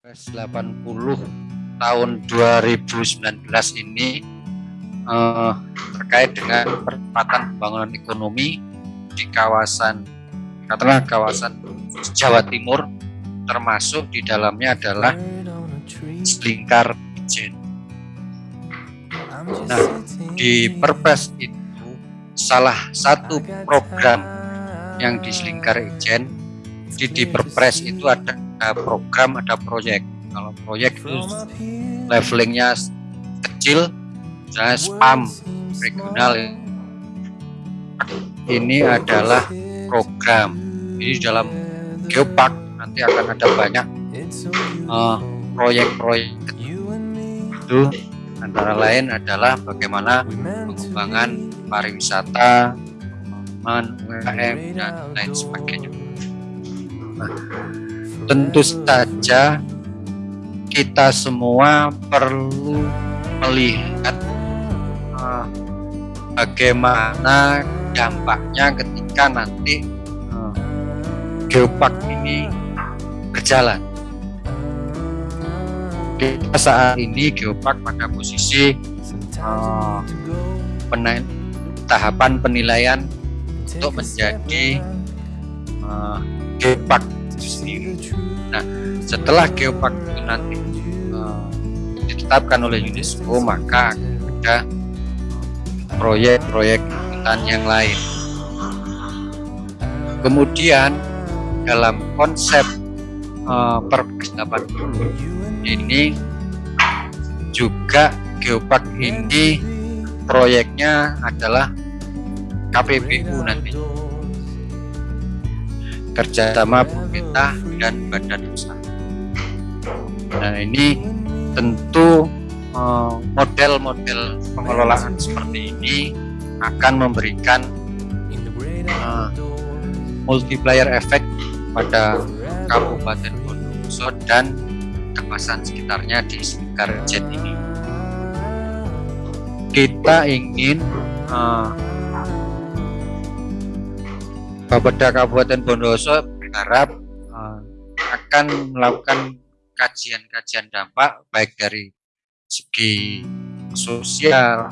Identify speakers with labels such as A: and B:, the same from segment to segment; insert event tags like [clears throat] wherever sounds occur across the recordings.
A: 80 tahun 2019 ini eh, terkait dengan percepatan pembangunan ekonomi di kawasan katakanlah kawasan Jawa Timur termasuk di dalamnya adalah Selingkar Ijen. Nah, di Perpres itu salah satu program yang di Selingkar Ijen di, di Perpres itu ada program, ada proyek. Kalau proyek itu levelingnya kecil, misalnya spam regional ini adalah program. Ini dalam geopark nanti akan ada banyak eh, proyek-proyek uh, itu. Antara lain adalah bagaimana pengembangan pariwisata pengembangan UMKM dan lain sebagainya tentu saja kita semua perlu melihat uh, bagaimana dampaknya ketika nanti uh, geopark ini berjalan. Kita saat ini geopark pada posisi uh, tahapan penilaian untuk menjadi geopark itu sendiri. Nah, setelah geopark itu nanti uh, ditetapkan oleh UNESCO, maka ada proyek-proyek hutan yang lain. Kemudian dalam konsep uh, Perpres 80 ini juga geopark ini proyeknya adalah KPBU nanti kerjasama pemerintah dan badan usaha. Nah ini tentu Eh, model-model pengelolaan seperti ini akan memberikan uh, multiplier efek pada Kabupaten Bondowoso dan kawasan sekitarnya di sekitar jet ini. Kita ingin uh, Bapeda Kabupaten Bondowoso berharap uh, akan melakukan kajian-kajian dampak baik dari segi sosial,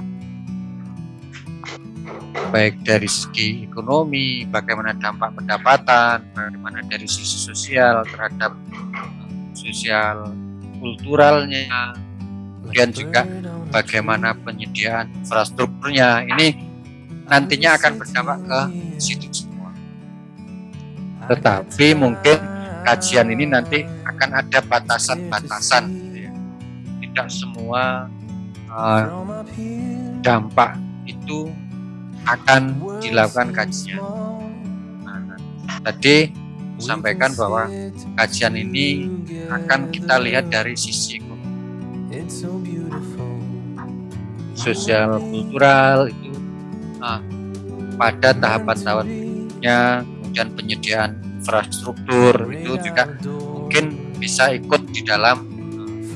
A: baik dari segi ekonomi, bagaimana dampak pendapatan, bagaimana dari sisi sosial terhadap sosial kulturalnya, kemudian juga bagaimana penyediaan infrastrukturnya. Ini nantinya akan berdampak ke situ. Tetapi mungkin kajian ini nanti akan ada batasan-batasan tidak semua uh, dampak itu akan dilakukan kajian. Nah, tadi sampaikan bahwa kajian ini akan kita lihat dari sisi sosial kultural itu uh, pada tahapan tahunnya kemudian penyediaan infrastruktur itu juga mungkin bisa ikut di dalam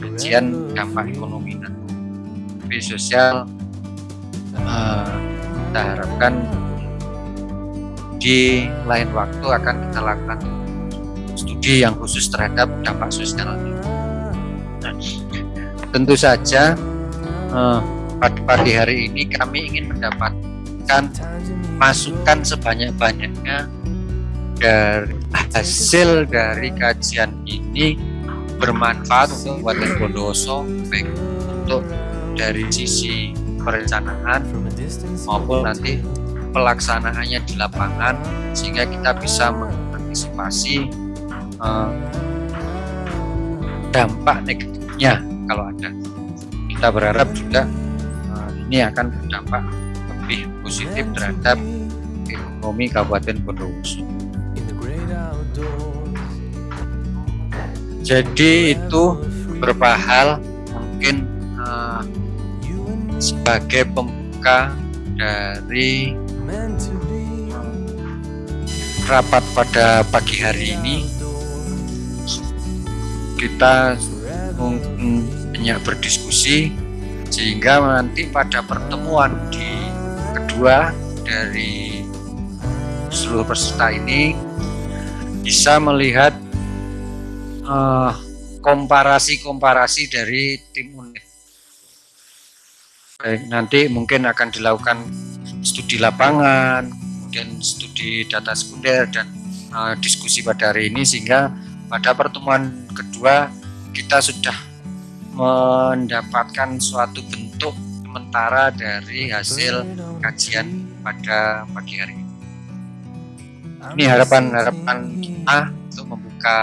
A: kajian dampak ekonomi dan sosial uh, kita harapkan di lain waktu akan kita lakukan studi yang khusus terhadap dampak sosial. Nah, tentu saja uh, pada pagi hari ini kami ingin mendapatkan masukan sebanyak-banyaknya dari hasil dari kajian ini bermanfaat untuk Kabupaten Bondowoso baik untuk dari sisi perencanaan maupun nanti pelaksanaannya di lapangan sehingga kita bisa mengantisipasi uh, dampak negatifnya kalau ada. Kita berharap juga uh, ini akan berdampak lebih positif terhadap ekonomi Kabupaten Bondowoso jadi itu beberapa hal mungkin uh, sebagai pembuka dari rapat pada pagi hari ini. Kita mungkin banyak berdiskusi sehingga nanti pada pertemuan di kedua dari seluruh peserta ini bisa melihat uh, komparasi-komparasi dari tim unit. Baik, nanti mungkin akan dilakukan studi lapangan, kemudian studi data sekunder dan uh, diskusi pada hari ini sehingga pada pertemuan kedua kita sudah mendapatkan suatu bentuk sementara dari hasil kajian pada pagi hari. Ini harapan-harapan kita untuk membuka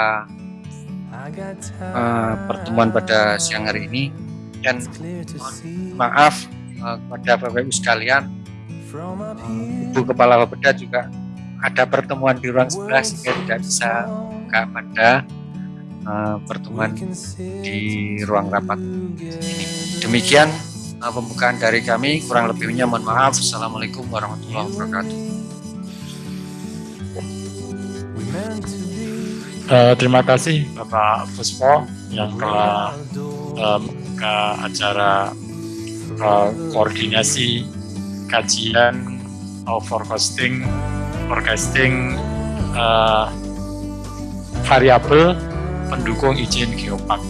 A: uh, pertemuan pada siang hari ini dan maaf uh, kepada Bapak Ibu sekalian Ibu Kepala Bapeda juga ada pertemuan di ruang sebelah sehingga tidak bisa buka pada uh, pertemuan di ruang rapat ini. Demikian uh, pembukaan dari kami, kurang lebihnya mohon maaf. Assalamualaikum warahmatullahi wabarakatuh.
B: Uh, terima kasih Bapak Puspo yang telah uh, membuka acara uh, koordinasi kajian uh, forecasting forecasting uh, variabel pendukung izin geopark.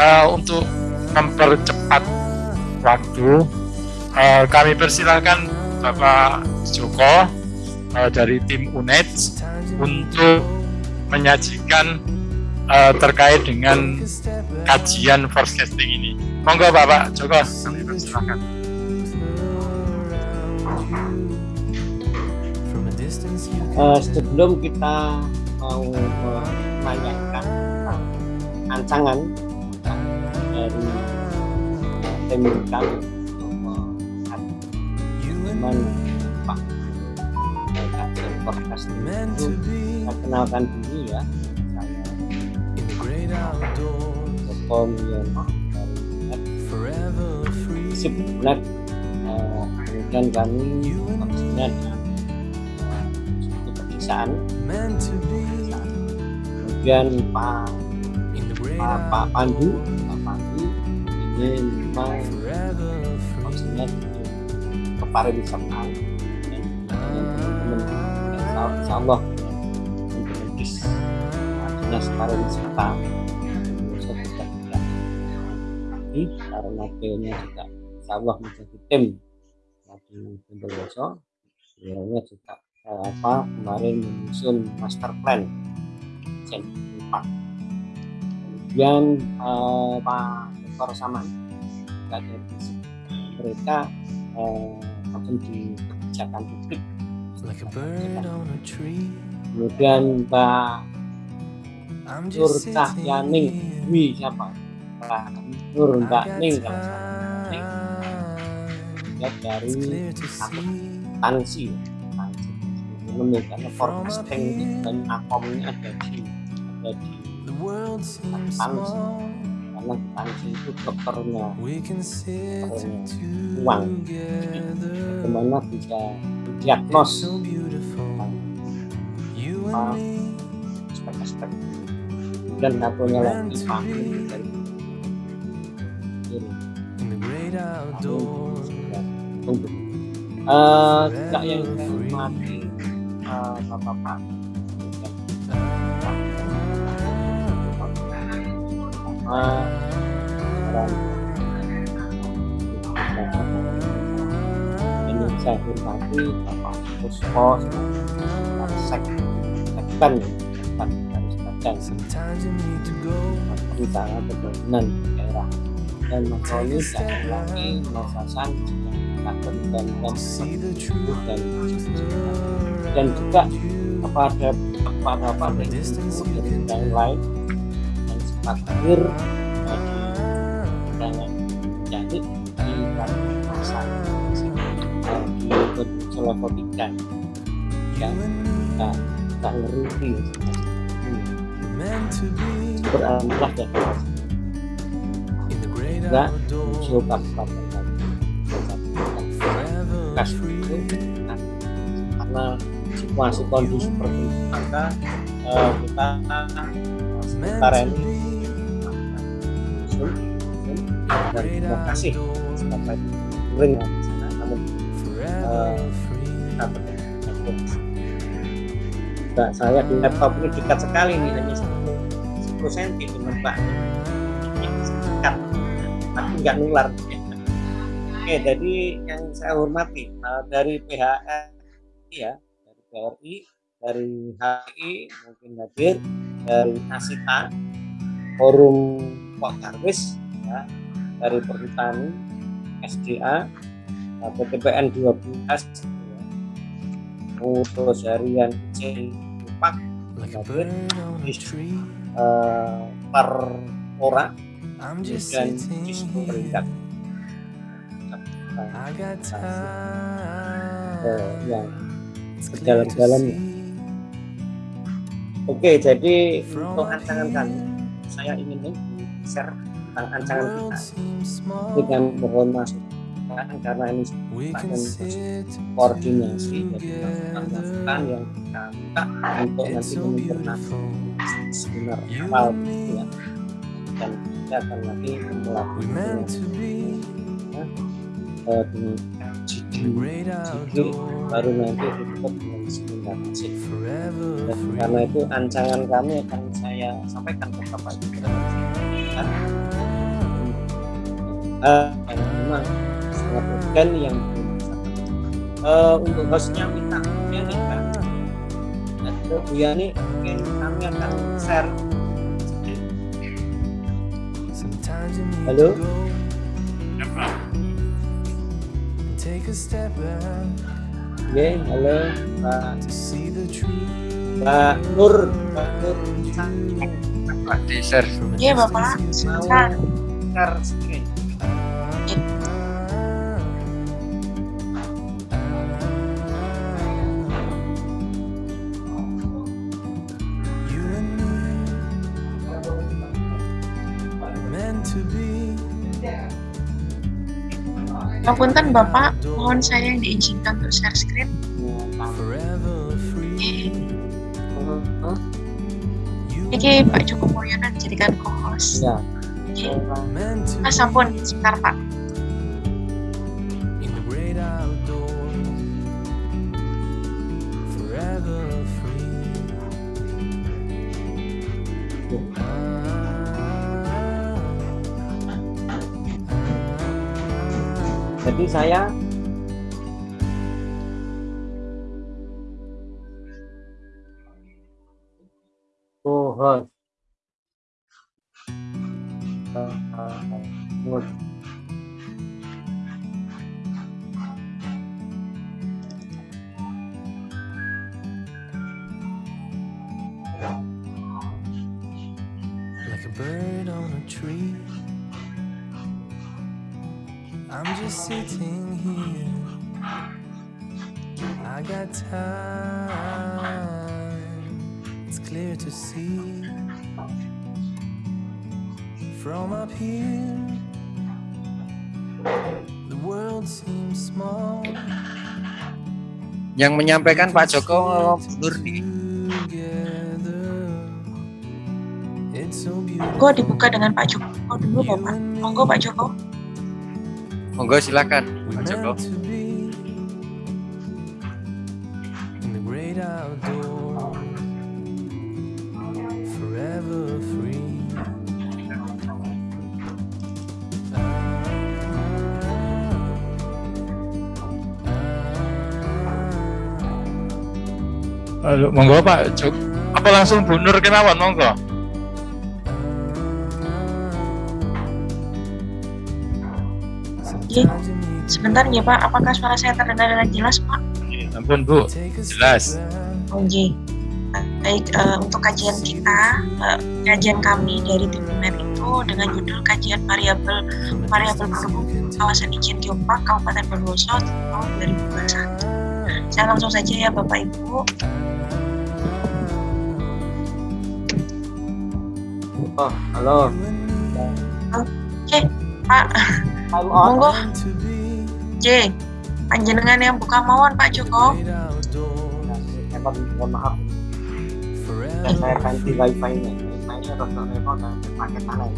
B: Uh, untuk mempercepat waktu, uh, kami persilahkan Bapak Joko uh, dari tim UNED untuk menyajikan uh, terkait dengan kajian forecasting ini. Monggo Bapak Joko, kami.
C: Uh, sebelum kita mau menanyakan ancangan dari tim kami bagaimana Pak kajian forecasting itu saya kenalkan dulu ya. Saya Joko Mulyono dari Sip Black kemudian kami maksudnya di pedesaan kemudian Pak Pak, Pandu. Pak Pandu ini memang maksudnya kepariwisataan. Insya Allah dinas pariwisata Indonesia juga tidak lagi karena beliaunya juga Allah menjadi tim di Bondowoso beliaunya juga eh, apa kemarin menyusun master plan Jen 4 kemudian eh, Pak Dr. Saman juga mereka eh, di kebijakan publik. Kemudian Mbak Nur Cahyaning Dwi siapa? Nur Mbak Ning. Kalau salah ya dari Tansi. Tansi. Karena forecasting dan akomnya ada di ada di Tansi. Karena Tansi itu dokternya. Uang. bagaimana bisa diagnos? aspek-aspek dan satunya lagi. tunggu uh, juga yang saya hormati uh, bapak-bapak uh, ini saya hormati bapak Puspo. Sek Garis Badan Utara Pembangunan Daerah dan Roni dan lagi Hasan Kader dan dan dan dan juga kepada kepada pada yang lain dan di undangan jadi di masa di level 3 ya kita kita beralhamdulillah ya. Muncul kabupaten bekas itu karena situasi kondisi seperti itu maka uh, kita sementara ini dan terima kasih. Sampai ring di namun uh, kita Mbak saya di laptop ini dekat sekali nih hanya 10 cm dengan Pak nggak nular. Oke jadi yang saya hormati uh, dari PHR ya dari PRI dari HI mungkin hadir dari Asita forum Pak Karwis ya, dari Perhutani SDA PTPN 12 ya, pengurus harian IC Pak hadir uh, per orang dan peringkat. Uh, yang berjalan-jalan. Oke, jadi untuk ancangan kami, saya ingin share tentang ancangan kita. dengan mohon masukan karena ini merupakan koordinasi. Jadi masukan yang kita minta untuk nanti menyempurnakan seminar awal ya dan kita akan nanti melakukan dengan GD baru nanti ditutup dengan seminar dan karena itu ancangan kami akan saya sampaikan ke Bapak Ibu. Dan uh, yang memang sangat yang uh, untuk hostnya minta Bu Yani kan? Dan Bu Yani mungkin kami akan share halo Oke, halo Pak. Mbak Nur, Mbak Nur.
A: Pak di share.
D: Iya Bapak, sebentar.
C: share screen.
D: Ngapunten Bapak, mohon saya yang diizinkan untuk share screen. Oke. Iki Pak Joko Mulyono dijadikan co-host.
C: Ya,
D: Oke. Mas ampun, sebentar Pak.
C: Saya
A: yang menyampaikan Pak Joko mundur nih
E: beautiful.
D: Monggo dibuka dengan Pak Joko dulu Bapak. Monggo Pak Joko.
A: monggo silakan Pak Joko
B: Halo, monggo Pak Jok. Apa langsung Bu Nur kemawon monggo?
E: Need
D: Sebentar ya Pak, apakah suara saya terdengar dengan jelas Pak?
B: Ampun Bu, jelas.
E: step back.
D: Oke. Baik, eh, untuk kajian kita, eh, kajian kami dari tim itu dengan judul kajian variabel variabel pendukung kawasan izin geopark Kabupaten Bondowoso tahun 2021. Saya langsung saja ya Bapak Ibu.
C: Oh, halo.
D: Oke, Pak. Monggo, J. Panjenengan yang buka mawon Pak Joko.
E: outdoors,
C: saya mohon maaf.
E: Forever
C: saya ganti wifi nya wifi nya rada repot dan pakai tanah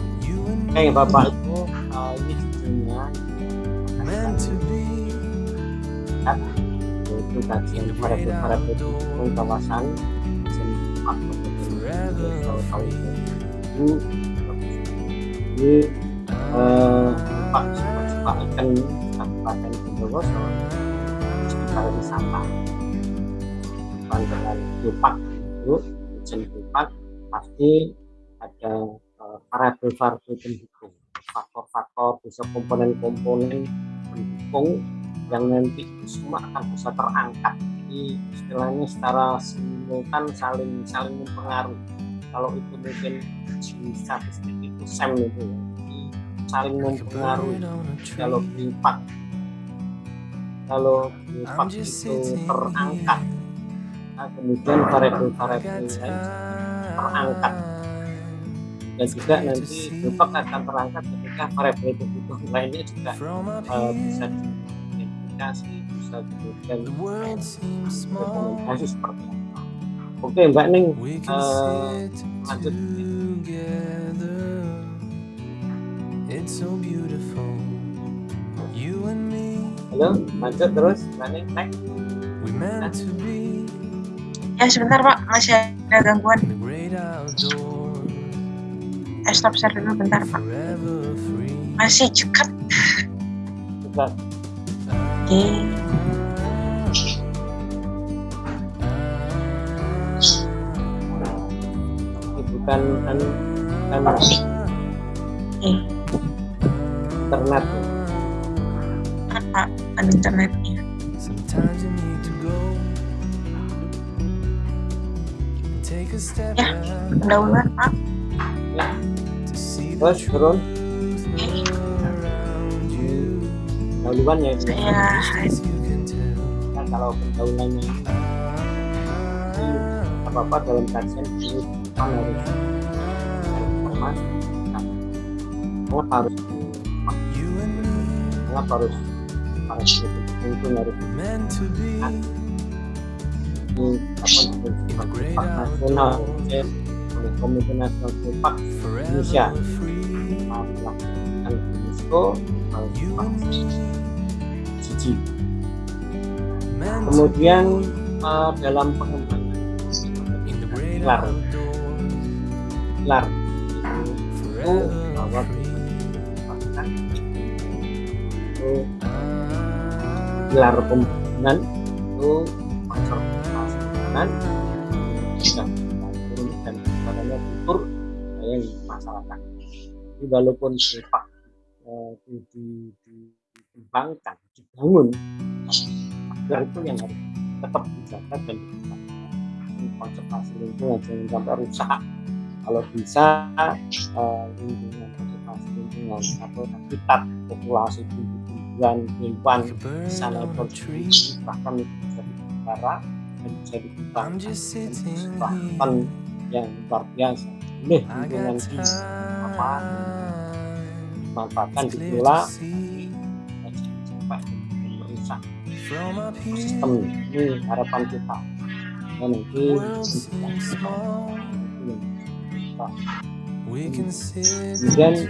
C: Oke Bapak. Ibu uh, ini yaitu kajian para para pendukung kawasan. Seni Pak 2000 ini eh, Pak Bondowoso festival wisata bukan dengan geopark itu izin geopark pasti ada eh, variabel-variabel pendukung faktor-faktor bisa komponen-komponen pendukung yang nanti semua akan bisa terangkat jadi istilahnya secara simultan saling saling mempengaruhi kalau itu mungkin di statistik itu SEM itu ya. Jadi saling mempengaruhi kalau geopark kalau geopark itu terangkat. Nah, kemudian variabel-variabel lain terangkat. Dan juga nanti geopark akan terangkat ketika variabel kebutuhan lainnya juga eh, bisa diidentifikasi bisa kemudian rekomendasi seperti apa oke mbak Ning eh, lanjut
E: It's so beautiful. You and me,
C: halo lanjut terus mbak Ning next
E: we meant to be
D: Ya sebentar Pak, masih ada gangguan. Eh stop share dulu bentar Pak. Masih cekat. Oke.
C: ini bukan kan kan
D: Oke.
C: internet.
D: Apa Kan internetnya?
E: Sometimes you need to go and take a step
D: Ya.
E: back
D: Pendahuluan Pak.
C: ya
E: to see the
C: terus turun
D: Oke.
E: around you.
C: dahuluan ya Nah, kalau pendahuluannya ini apa apa dalam kajian informasi nah, mengapa harus mengapa harus harus itu harus
E: be
C: di apa nasional oleh Komite Nasional Geopark Indonesia melakukan UNESCO
E: to
C: kemudian eh, dalam pengembangan pilar bahwa
E: free.
C: bahkan itu pilar pembangunan itu konservasi lingkungan dan turun dan sebagainya kultur yang masyarakat. Jadi walaupun sepak eh, di, di, di- dikembangkan, dibangun, pilar itu yang harus tetap dijaga dan dikembangkan. Ini konservasi lingkungan jangan sampai rusak. Kalau bisa eh, lingkungan konservasi lingkungan atau habitat populasi tumbuh-tumbuhan hewan
E: Like a bird
C: bisa
E: on a
C: level
E: tree.
C: bahkan bisa dipelihara dan bisa dikembangkan yang luar biasa. Boleh lingkungan di apa? dimanfaatkan dikelola merusak sistem. ini harapan kita. Dan nanti kemudian eh,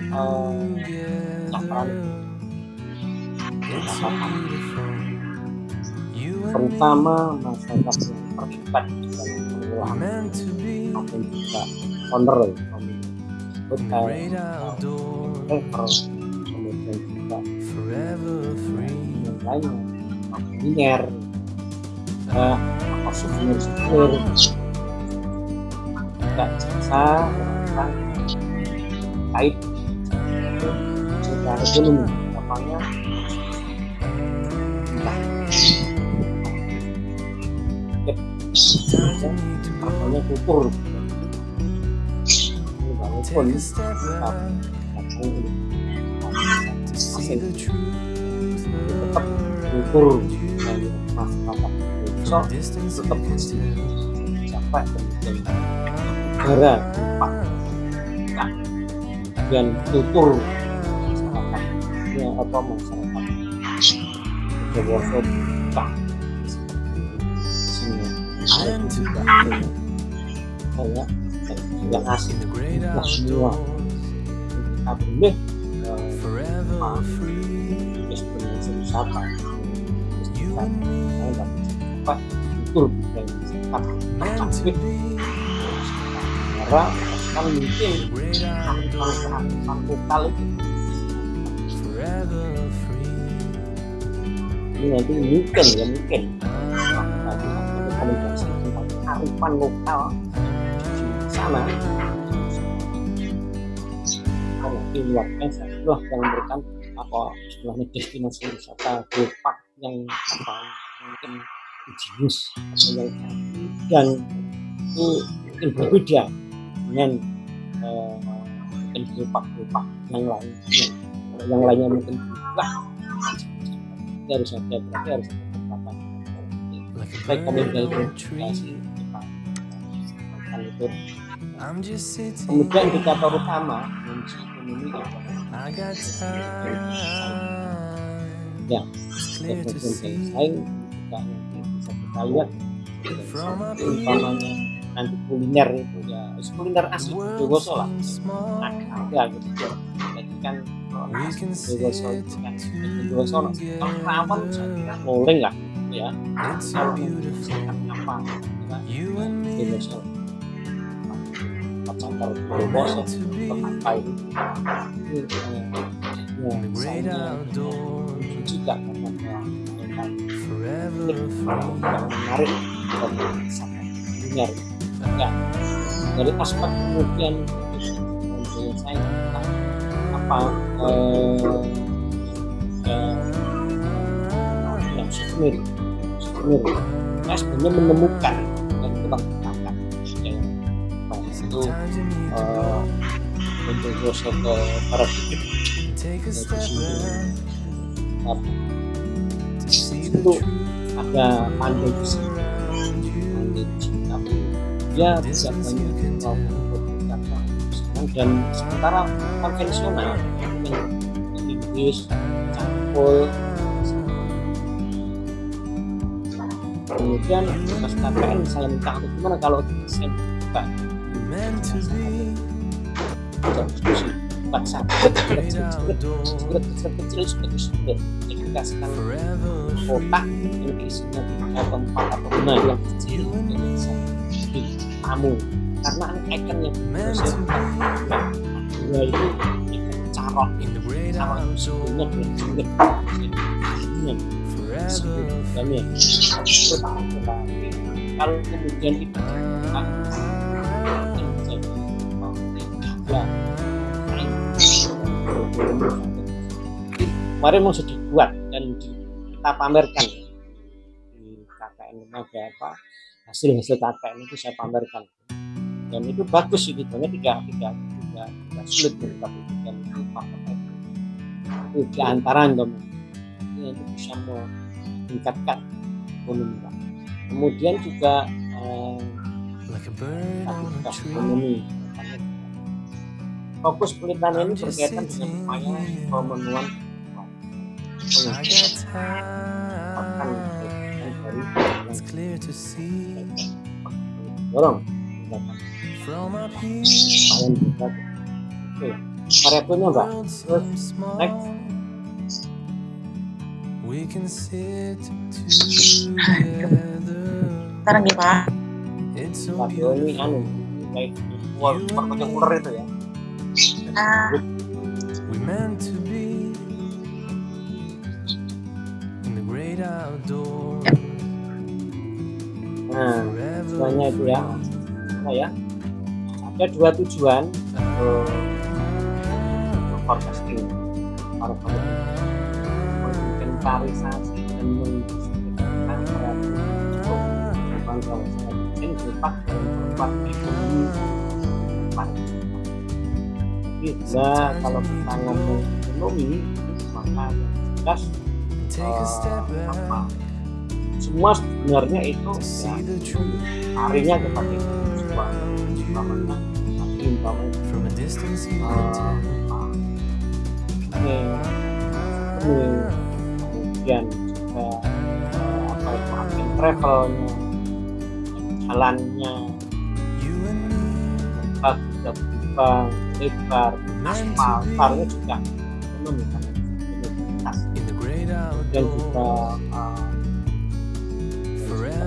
E: and me
C: terutama masyarakat yang terlibat dalam pengelolaan maupun juga owner hotel kemudian juga yang lainnya kuliner apa souvenir souvenir juga jasa kait secara ekonomi apanya kultur Ini walaupun
E: truth
C: tetap
E: around
C: kultur
E: you.
C: dan negara tempat nah, dan kultur masyarakat ini apa masyarakat Jawa Barat sini ada juga yang asing Nah, semua kita boleh eh, Ah. wisata kultur budaya wisata negara bahkan mungkin satu kali ini nanti mungkin ya mungkin rekomendasi tentang kearifan lokal di sana kalau luar biasa yang memberikan apa istilahnya destinasi wisata geopark yang apa mungkin jenius atau yang dan itu mungkin berbeda dengan eh, mungkin geopark yang lainnya Kalau yang lainnya mungkin wah itu harus ada berarti harus ada beberapa rekomendasi rekomendasi kita sampaikan itu
E: I'm just sitting
C: kemudian indikator utama kunci ekonomi ya kemudian saing juga nanti bisa kita lihat umpamanya nanti kuliner itu ya. Kuliner asli Bondowoso lah.
E: small.
C: ada gitu. Jadi kan
E: sit
C: itu kan no. kalau rawon saya kira rolling lah ya. Kalau apa
E: me.
C: Bondowoso Pacar
E: meant to be
C: apa itu ya juga karena menarik. Dan sangat kuliner ya dari aspek kemudian saya apa eh, eh, yang souvenir souvenir saya sebenarnya menemukan dan itu mengatakan yang baik itu eh, untuk gosok ke para
E: the
C: itu ada pandai besi tapi dia tidak banyak dan sementara konvensional Inggris campur kemudian bekas KPN saya minta "Aduh, gimana kalau saya buka diskusi
E: great
C: kecil kecil yang dikasihkan kotak yang isinya tiga atau empat atau lima yang kecil yang tamu karena yang
E: meant
C: berhasil
E: to be.
C: Dua itu ikan carok. Bulan jungkir ini
E: Forever.
C: Dan ya kalau kemudian itu kemarin mau sudah dibuat dan kita pamerkan. Di KKN lembaga apa hasil hasil KKN itu saya pamerkan. Dan itu bagus itu sebenarnya tidak tidak tidak, tidak sulit untuk kita buktikan itu di antara teman itu bisa meningkatkan ekonomi kemudian juga eh, ekonomi. Fokus penelitian ini berkaitan dengan upaya pemenuhan
E: time.
C: dari
E: It's clear to see
C: dorong
E: from up here.
C: oke mbak next.
E: We can sit together.
D: Sekarang nih Pak.
E: It's so
C: variabel ini
E: beautiful.
C: anu itu ya
D: Ah,
E: We meant to be in the great outdoors.
C: Nah tujuannya itu ya. Apa ya? Ada dua tujuan. Untuk forecasting. Menginventarisasi dan mendistribusikan untuk membangun kawasan izin berupa dan memperkuat ekonomi bila kalau kita ngomong ekonomi maka jelas eh, apa semua sebenarnya itu ya larinya kepada
E: tell.
C: ini ini kemudian juga eh, apa itu travelnya jalannya tempat berubah lebar aspal juga ekonomi karena
E: the great
C: dan juga
E: outdoors.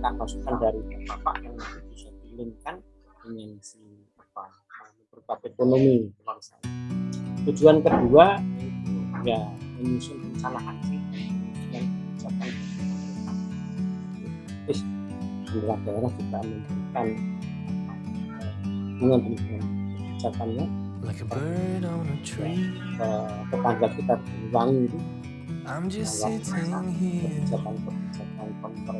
C: ya, masukan-masukan dari bapak yang nanti bisa dilingkan dengan si apa beberapa ekonomi. Tujuan kedua itu ya menyusun rencana aksi dan kebijakan. Terus pemerintah daerah juga memberikan dengan dengan kebijakannya
E: Like a bird on a tree.
C: ke tetangga kita itu
E: I'm just
C: dalam
E: sitting here.
C: kebijakan-kebijakan pemerintah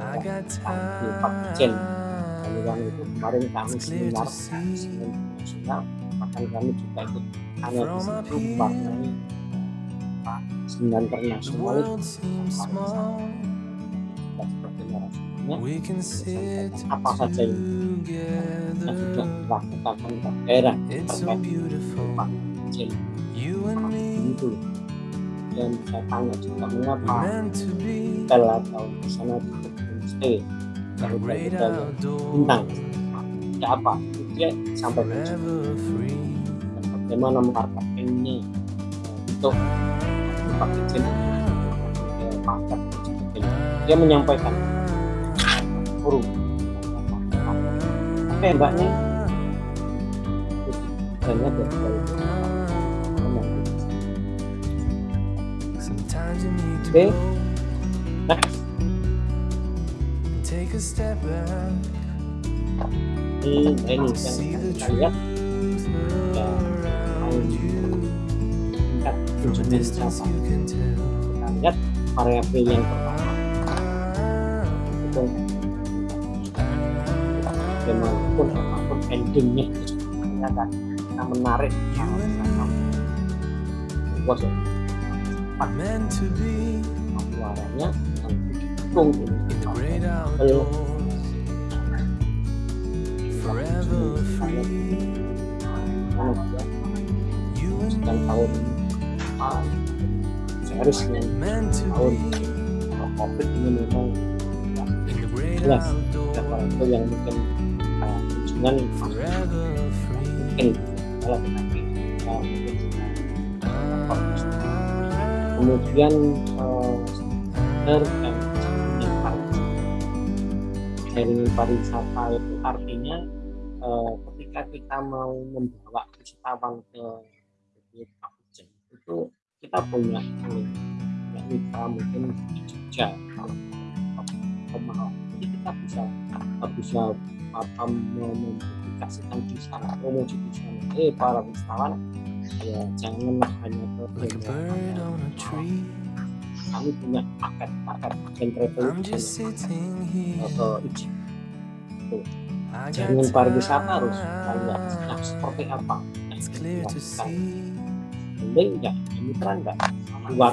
E: I got
C: di Pak Jen
E: time.
C: Banyuwangi itu kemarin kami seminar nasional bahkan kami juga ikut. Hanya di situ mewarnai seminar internasional apa saja yang sudah dilakukan pemerintah daerah terkait
E: and me.
C: itu dan saya tanya juga mengapa hotel atau di sana hotel bintang ada apa dia dan bagaimana marketingnya eh, untuk dan sebagainya. Dia menyampaikan forum oke mbaknya hanya dari Okay. next
E: take a step back.
C: ini
E: See the truth around you. From a
C: kunjungan
E: distance
C: siapa
E: you can tell.
C: kita lihat variabel yang pertama itu bagaimanapun apa pun endingnya akan kita menarik suaranya yang didukung ini
E: and
C: sekian tahun ah, seharusnya tahun covid ini memang
E: great
C: jelas
E: outdoors.
C: variabel yang mungkin uh, kunjungan mungkin kalau tetapi kita fokus. kemudian uh, jaringan pariwisata itu artinya uh, ketika kita mau membawa wisatawan ke Ujen, itu kita punya punya mitra mungkin di Jogja kalau ke Malang jadi kita bisa bisa apa mempublikasikan di sana promosi di sana eh para wisatawan ya jangan hanya ke
E: Like.
C: Kami punya paket paket agen travel
E: I
C: jaringan
E: got
C: pariwisata harus lihat nah, seperti apa? Yang
E: to
C: lakukan
E: see.
C: Mending enggak mitra enggak luar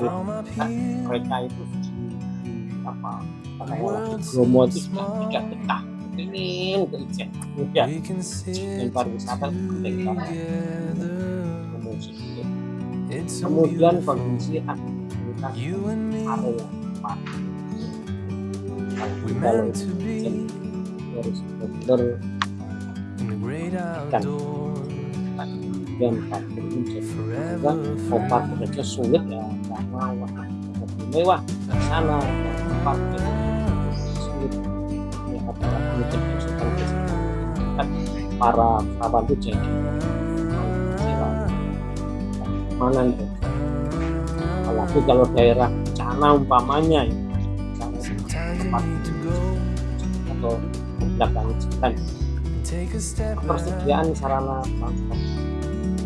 C: Nah, mereka itu di, apa
E: world
C: Bromo itu
E: small.
C: tidak betah ingin ke Ijen ya
E: sit
C: pariwisata penting banget kemudian kondisi area parkir. Kalau harus Kan. dan parkir aja sulit ya. Karena wah mewah. Sana parkir sulit. Ya apalagi mungkin konsultan kan? Para kawan itu jadi. Mana itu apalagi kalau daerah bencana umpamanya ya tempat atau belakang jalan persediaan sarana transport?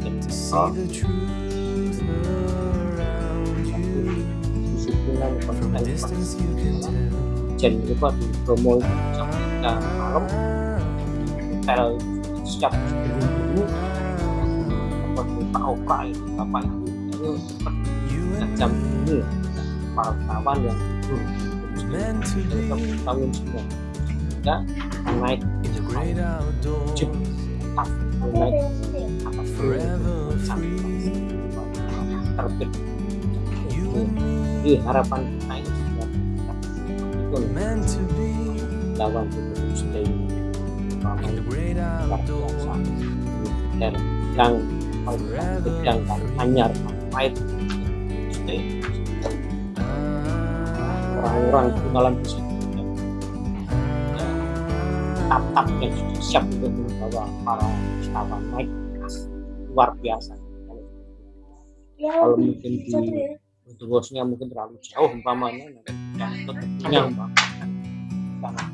C: dan
E: to see
C: oh,
E: the truth around you.
C: disiplinan
E: From a
C: konten
E: distance you can tell.
C: Jen itu Pak di promo itu jam 3 malam. Hotel di Pak Oka itu. Cepat
E: You
C: nah,
E: and
C: jam ini ya para kawan yang itu tahun semua akan naik jeep naik harapan kita ini
E: be
C: lawan itu stay dan yang yang anyar orang-orang kenalan di situ tap-tap yang sudah siap untuk membawa para wisatawan naik luar biasa. Kalau mungkin di untuk bosnya mungkin terlalu jauh umpamanya nanti yang tentunya umpamanya karena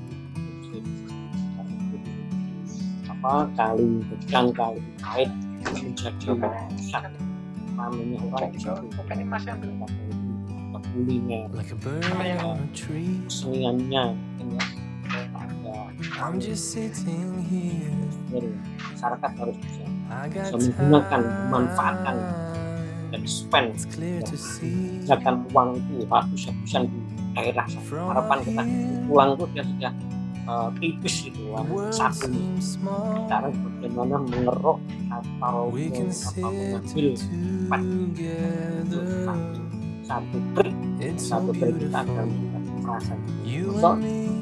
C: apa kali gedang kali kait menjadi pusat ramenya orang di situ kuliner
E: Like tree,
C: keseniannya mungkin ya ada
E: I'm just sitting here.
C: dari masyarakat harus bisa bisa menggunakan memanfaatkan dan spend
E: It's clear to see.
C: gunakan uang itu habis-habisan di daerah harapan kita uang itu dia sudah eh, tipis
E: world
C: satu sekarang bagaimana mengeruk atau
E: sit
C: mengambil
E: together.
C: Satu trik satu trik kita
E: beautiful.
C: akan merasa
E: You
C: So,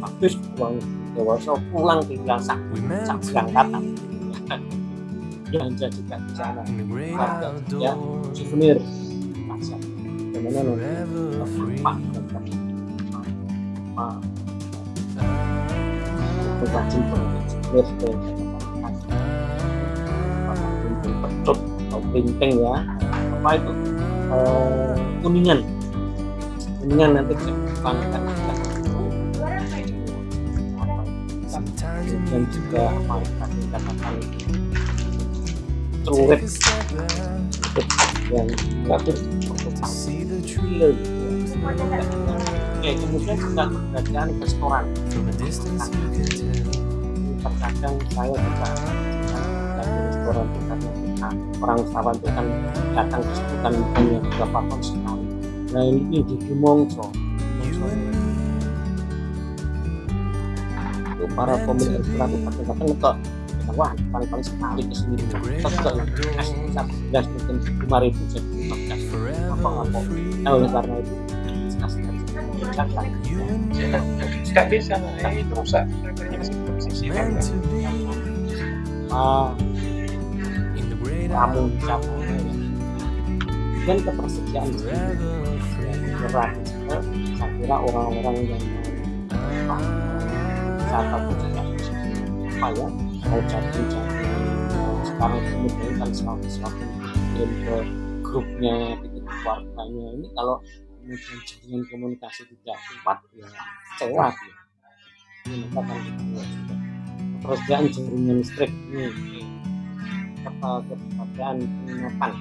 C: habis uang dewasa pulang tinggal sak sak berangkatan
E: be
C: belanja juga di sana Harga
E: outdoors.
C: souvenir pasar
E: free.
C: Pak Pak rajin souvenir pedut atau ya apa itu eh, kuningan. Kuningan nanti dikembangkan
E: Sometimes you
C: dan juga apa tadi katakan
E: back
C: yang gitu ya. Oke, kemudian juga keberadaan restoran. Terkadang saya juga dari restoran karena kita orang wisatawan itu kan datang ke situ kan hanya beberapa tahun sekali nah ini di Mongso.
E: You and me,
C: itu para pemilik kadang-kadang ngetok Kita, wah paling-paling sekali ke sini. Belas mungkin lima ribu lima belas apa-apa
E: free.
C: nah oleh karena itu
F: nggak bisa itu rusak. Masih belum
E: be.
C: Ah, kamu bisa
E: outdoors.
C: dan ketersediaan berat saya kira orang-orang yang mau wisata juga apa ya mau jadi jadi sekarang kemudian kan selalu kirim ke grupnya ke keluarganya. Ini kalau kemudian jaringan komunikasi tidak kuat ya kecewa dia. Ini maka kan lihat juga. Ketersediaan jaringan listrik ini serta ketersediaan penginapan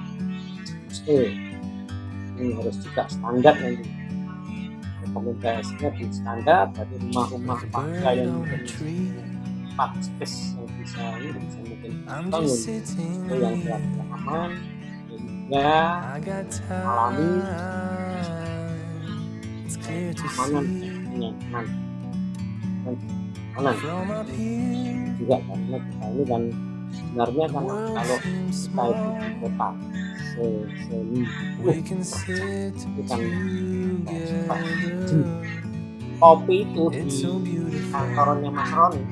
C: mesti ini harus juga standar nanti. Rekomendasinya di standar dari rumah-rumah warga yang empat space yang bisa ini bisa mungkin bangun. itu yang kira-kira aman sehingga alami. keamanan kenyamanan keamanan.
E: Here.
C: juga karena kita ini kan sebenarnya kan kalau kita itu di kota se itu kan
E: together.
C: kopi itu di kantornya Mas Roni.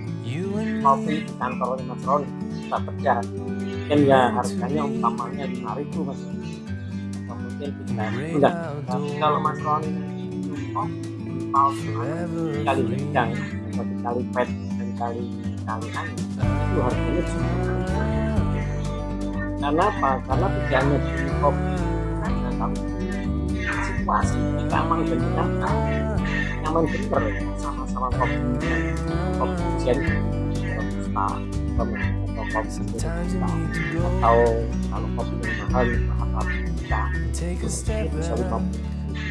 C: Kopi di kantornya Mas Roni kita kerja mungkin ya harganya umpamanya lima ribu mas. Atau mungkin tiga
E: Great
C: lah tapi kalau Mas Roni minum kopi kali atau dikali pet dan kali kali anu itu harganya cuma karena apa? karena tidak hanya di kopi karena tapi situasi kita aman dan nyaman. Nyaman bener sama-sama kopi kopi ujian. Robusta atau kopi robusta atau kalau kopi yang mahal apa bisa
E: Take a step
C: bisa kopi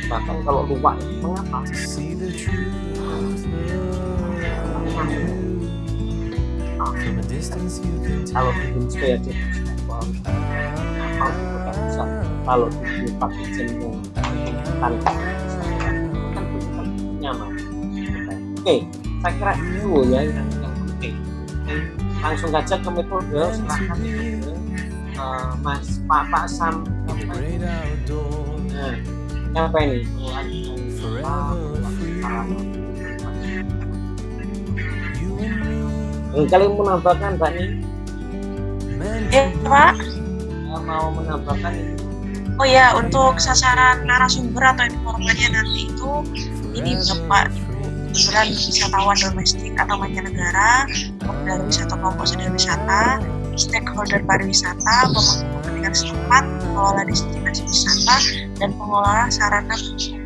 C: bahkan kalau luwak mengapa kalau bikin juga bisa kalau bikin pakai yang tanpa kan bukan nyaman. Oke saya kira itu ya yang, yang penting. Langsung saja ke metode silahkan metode Eh, mas pak pak sam apa ini? Nah, apa ini?
E: Forever free.
C: Apa Barangkali menambahkan Mbak Nih,
D: Ya, Pak.
C: eh, mau menambahkan ini.
D: Oh ya, untuk sasaran narasumber atau informannya nanti itu ini Bapak beneran wisatawan domestik atau mancanegara, pengendara wisata kelompok sedang wisata, stakeholder pariwisata, pemangku kepentingan setempat, pengelola destinasi wisata, dan pengelola sarana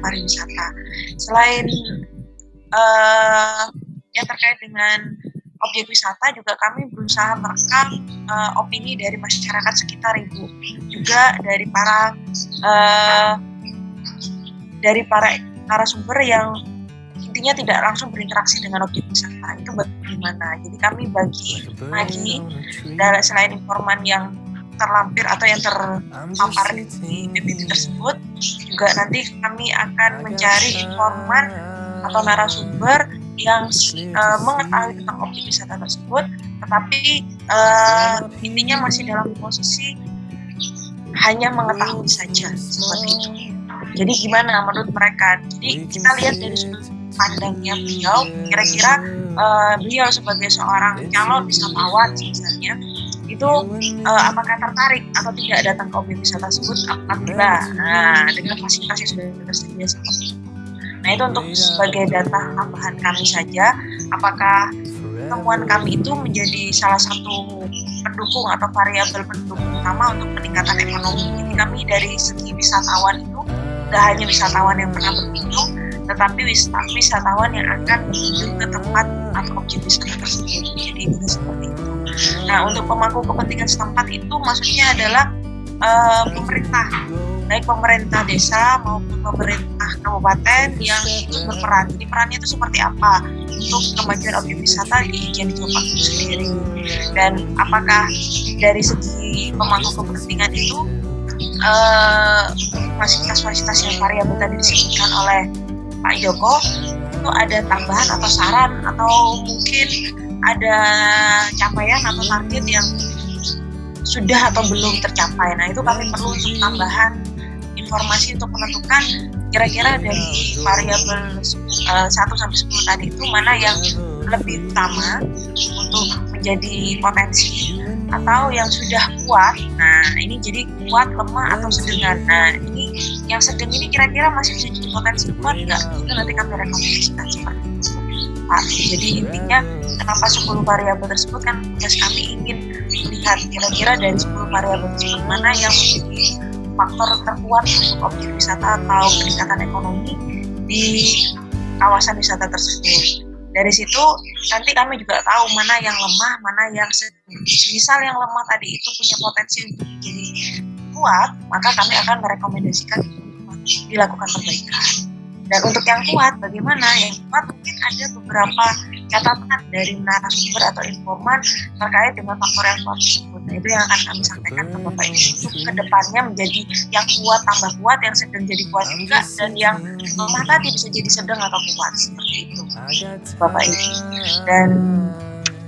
D: pariwisata. Selain eh, yang terkait dengan objek wisata juga kami berusaha merekam eh, opini dari masyarakat sekitar ibu juga dari para eh, dari para narasumber yang intinya tidak langsung berinteraksi dengan objek wisata. Itu bagaimana jadi kami bagi lagi dari selain informan yang terlampir atau yang terpapar di PPT tersebut juga nanti kami akan mencari informan atau narasumber yang eh, mengetahui tentang objek wisata tersebut tetapi eh, intinya masih dalam posisi hanya mengetahui saja seperti itu. Jadi gimana menurut mereka? Jadi kita lihat dari sudut pandangnya beliau, kira-kira eh, beliau sebagai seorang calon wisatawan misalnya itu eh, apakah tertarik atau tidak datang ke objek wisata tersebut apabila nah, dengan fasilitas yang sudah tersedia seperti itu. Nah itu untuk sebagai data tambahan kami saja, apakah temuan kami itu menjadi salah satu pendukung atau variabel pendukung utama untuk peningkatan ekonomi. Jadi kami dari segi wisatawan itu tidak hanya wisatawan yang pernah berkunjung, tetapi wisata- wisatawan yang akan berkunjung ke tempat atau objek wisata tersebut. Jadi bisa seperti itu. Nah untuk pemangku kepentingan setempat itu maksudnya adalah eh, pemerintah, baik pemerintah desa maupun pemerintah kabupaten yang ikut berperan. Jadi perannya itu seperti apa untuk kemajuan objek wisata di Ijen Jombang itu sendiri. Dan apakah dari segi pemangku kepentingan itu eh, fasilitas-fasilitas yang variabel tadi disebutkan oleh Pak Joko itu ada tambahan atau saran atau mungkin ada capaian atau target yang sudah atau belum tercapai. Nah itu kami perlu untuk tambahan informasi untuk menentukan kira-kira dari variabel eh, 1 sampai 10 tadi itu mana yang lebih utama untuk menjadi potensi atau yang sudah kuat. Nah, ini jadi kuat, lemah atau sedengan. Nah, ini yang sedang ini kira-kira masih bisa jadi potensi kuat nggak? Itu nanti kami rekomendasikan seperti itu. Pak. Jadi intinya kenapa 10 variabel tersebut kan tugas kami ingin melihat kira-kira dari 10 variabel tersebut mana yang menjadi faktor terkuat untuk objek wisata atau peningkatan ekonomi di kawasan wisata tersebut. Dari situ nanti kami juga tahu mana yang lemah, mana yang. Misal yang lemah tadi itu punya potensi untuk menjadi kuat, maka kami akan merekomendasikan dilakukan perbaikan. Dan untuk yang kuat, bagaimana? Yang kuat mungkin ada beberapa catatan dari narasumber atau informan terkait dengan faktor yang kuat. Nah, itu yang akan kami sampaikan ke Bapak Ibu untuk ke depannya menjadi yang kuat tambah kuat, yang sedang jadi kuat juga, dan yang lemah tadi bisa jadi sedang atau kuat. Seperti itu, Bapak Ibu. Dan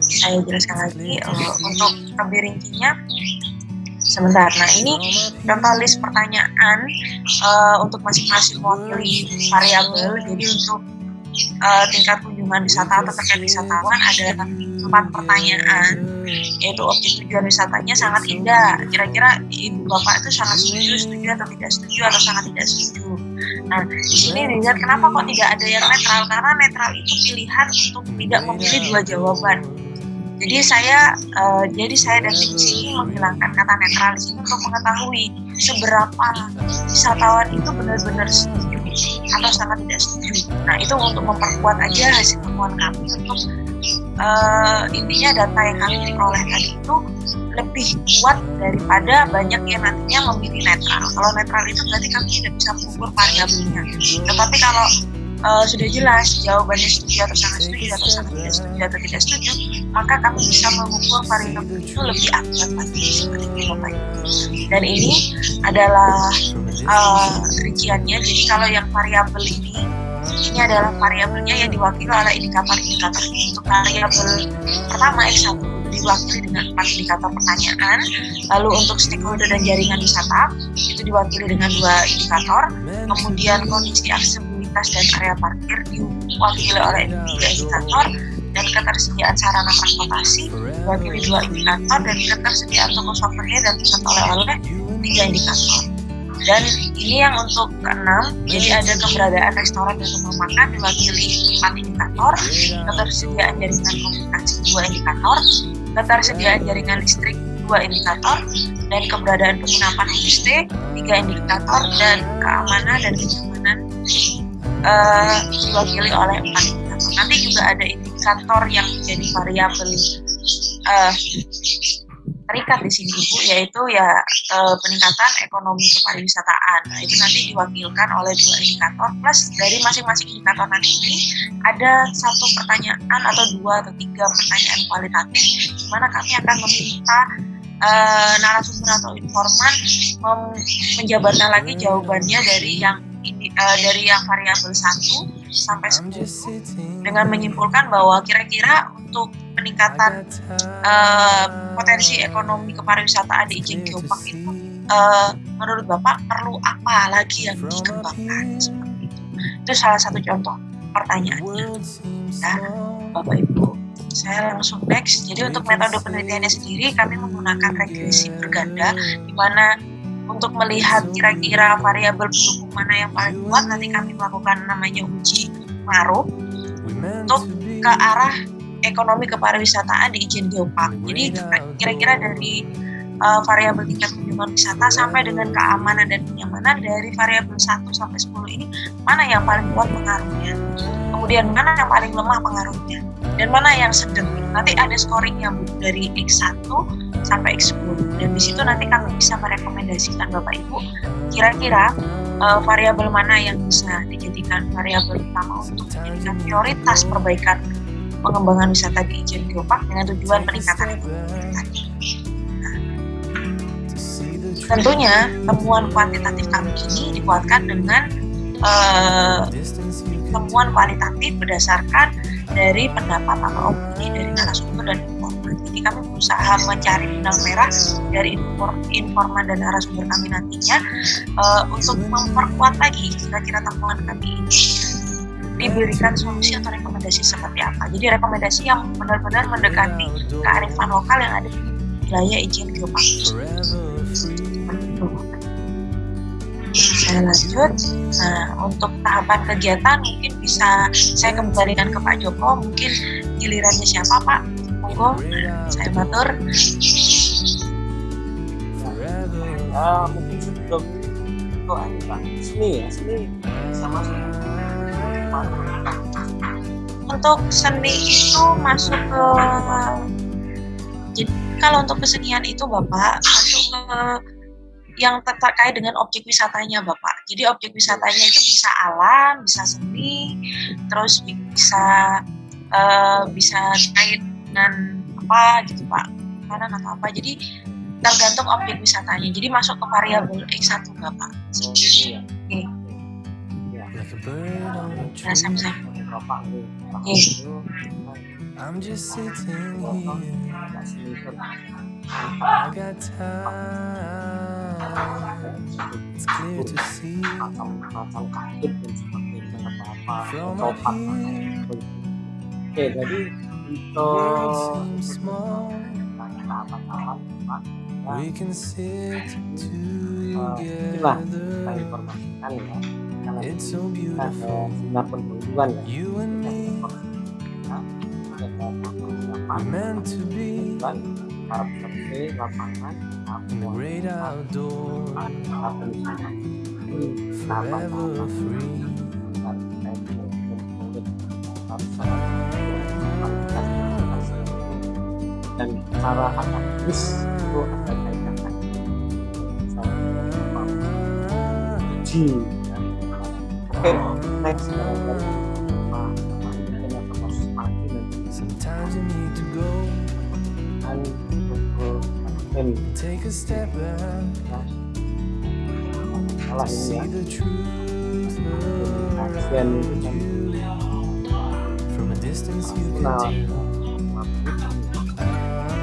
D: saya jelaskan lagi eh, untuk lebih rincinya. Sebentar. Nah ini contoh list pertanyaan eh, untuk masing-masing mewakili variabel. Jadi untuk eh, tingkat kunjungan wisata atau terkait wisatawan ada empat pertanyaan, yaitu objek tujuan wisatanya sangat indah. Kira-kira ibu bapak itu sangat setuju, setuju atau tidak setuju atau sangat tidak setuju. Nah di sini dilihat kenapa kok tidak ada yang netral karena netral itu pilihan untuk tidak memilih dua jawaban. Jadi saya eh, jadi saya dan sini menghilangkan kata netral di sini untuk mengetahui seberapa wisatawan itu benar-benar setuju atau sangat tidak setuju. Nah itu untuk memperkuat aja hasil temuan kami untuk eh, intinya data yang kami peroleh tadi itu lebih kuat daripada banyak yang nantinya memilih netral. Kalau netral itu berarti kami tidak bisa mengukur variabelnya. Tetapi kalau eh, sudah jelas jawabannya setuju atau sangat setuju atau sangat tidak setuju atau tidak setuju, maka kami bisa mengukur variabel itu lebih akurat lagi seperti Bapak. Dan ini adalah eh, rinciannya. Jadi kalau yang variabel ini ini adalah variabelnya yang diwakili oleh indikator-indikator untuk variabel pertama X1 diwakili dengan empat indikator pertanyaan lalu untuk stakeholder dan jaringan wisata itu diwakili dengan dua indikator kemudian kondisi aksesibilitas dan area parkir diwakili oleh tiga indikator dan ketersediaan sarana transportasi diwakili dua indikator dan ketersediaan toko souvenir dan pusat oleh-oleh tiga indikator. Dan ini yang untuk keenam jadi ada keberadaan restoran dan rumah makan diwakili empat indikator ketersediaan jaringan komunikasi dua indikator ketersediaan jaringan listrik dua indikator dan keberadaan penginapan homestay tiga indikator dan keamanan dan kenyamanan uh, diwakili oleh empat. Indikator nanti juga ada indikator yang menjadi variabel uh, terikat di sini ibu yaitu ya e, peningkatan ekonomi kepariwisataan. Nah itu nanti diwakilkan oleh dua indikator plus dari masing-masing indikator nanti ini ada satu pertanyaan atau dua atau tiga pertanyaan kualitatif di mana kami akan meminta e, narasumber atau informan menjabarkan lagi jawabannya dari yang uh, dari yang variabel 1 sampai 10 dengan menyimpulkan bahwa kira-kira untuk peningkatan uh, potensi ekonomi kepariwisataan di Ijen Geopark itu uh, menurut Bapak perlu apa lagi yang dikembangkan seperti itu. Itu salah satu contoh pertanyaannya. Ya, Bapak Ibu, saya langsung next. Jadi untuk metode penelitiannya sendiri kami menggunakan regresi berganda di mana untuk melihat kira-kira variabel pendukung mana yang paling kuat nanti kami melakukan namanya uji pengaruh untuk ke arah ekonomi kepariwisataan di izin geopark. Jadi kira-kira dari uh, variabel tingkat kunjungan wisata sampai dengan keamanan dan kenyamanan dari variabel 1 sampai 10 ini mana yang paling kuat pengaruhnya. Kemudian mana yang paling lemah pengaruhnya dan mana yang sedang. Nanti ada scoring yang dari X1 sampai X10 dan di situ nanti kami bisa merekomendasikan Bapak Ibu kira-kira uh, variabel mana yang bisa dijadikan variabel utama untuk menjadikan prioritas perbaikan pengembangan wisata di Ijen Geopark dengan tujuan peningkatan ekonomi tadi. Tentunya temuan kuantitatif kami ini dikuatkan dengan uh, temuan kualitatif berdasarkan dari pendapat atau opini dari narasumber dan informan. Jadi kami berusaha mencari benang merah dari informan dan narasumber kami nantinya uh, untuk memperkuat lagi kira-kira temuan kami ini diberikan solusi atau rekomendasi seperti apa. Jadi rekomendasi yang benar-benar mendekati kearifan lokal yang ada di wilayah izin geopark. Saya lanjut. Nah, untuk tahapan kegiatan mungkin bisa saya kembalikan ke Pak Joko. Mungkin gilirannya siapa Pak? Monggo, saya matur.
C: Ya, mungkin sebelum itu aja Pak. Seni ya, seni sama
D: untuk seni itu masuk ke jadi kalau untuk kesenian itu bapak masuk ke yang terkait dengan objek wisatanya bapak jadi objek wisatanya itu bisa alam bisa seni terus bisa uh, bisa terkait dengan apa gitu pak makanan atau apa jadi tergantung objek wisatanya jadi masuk ke variabel X1 bapak. Oke. Nah, sama-sama. Oke.
E: I'm just sitting here. I got time. It's clear to see.
C: Oke jadi untuk
E: We can sit
C: inilah kita
E: together.
C: informasikan ya karena kita ya
E: You and me, meant to be
C: lapangan
E: great forever free.
C: dan cara akademis itu ada kaitannya. Sama uji oke next mati dan
E: Sometimes you need From a distance you can
C: Nah,
E: tell.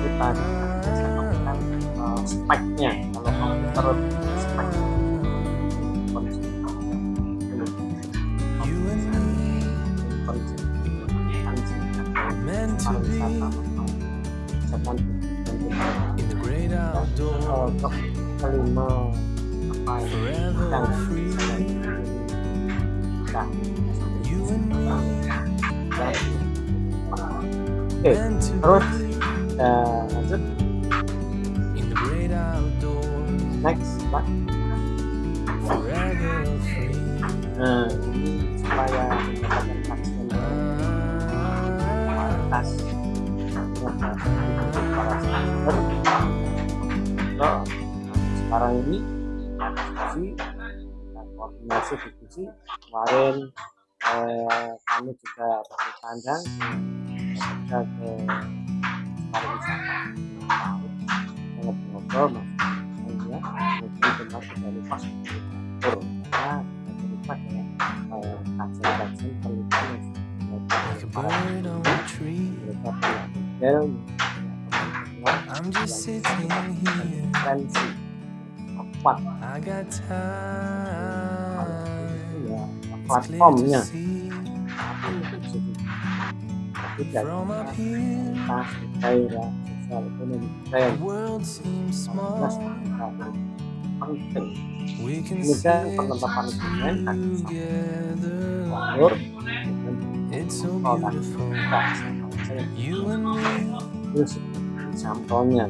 C: kita biasa menggunakan uh, speknya kalau komputer spek konsep
E: You and
C: kelima apa yang sedang nah, Oke, terus kita lanjut
G: In the great outdoors,
C: next Pak.
G: forever free.
C: Nah, ini supaya mendapatkan vaksin kualitas para sumber. Nah, sekarang ini diskusi dan koordinasi diskusi kemarin eh, kami juga bertandang kita ke pariwisata. Ngobrol-ngobrol maksudnya mungkin cuma tidak lupa karena lupa ya kajian-kajian penelitian yang sudah
G: I'm just sitting here.
C: Referensi kuat
G: I got
C: kalau itu
G: time.
C: ya
G: It's clear to
C: platformnya tapi daerah sosial ekonomi kita penting. Kemudian
G: sit
C: penetapan dokumen produk kita sampelnya.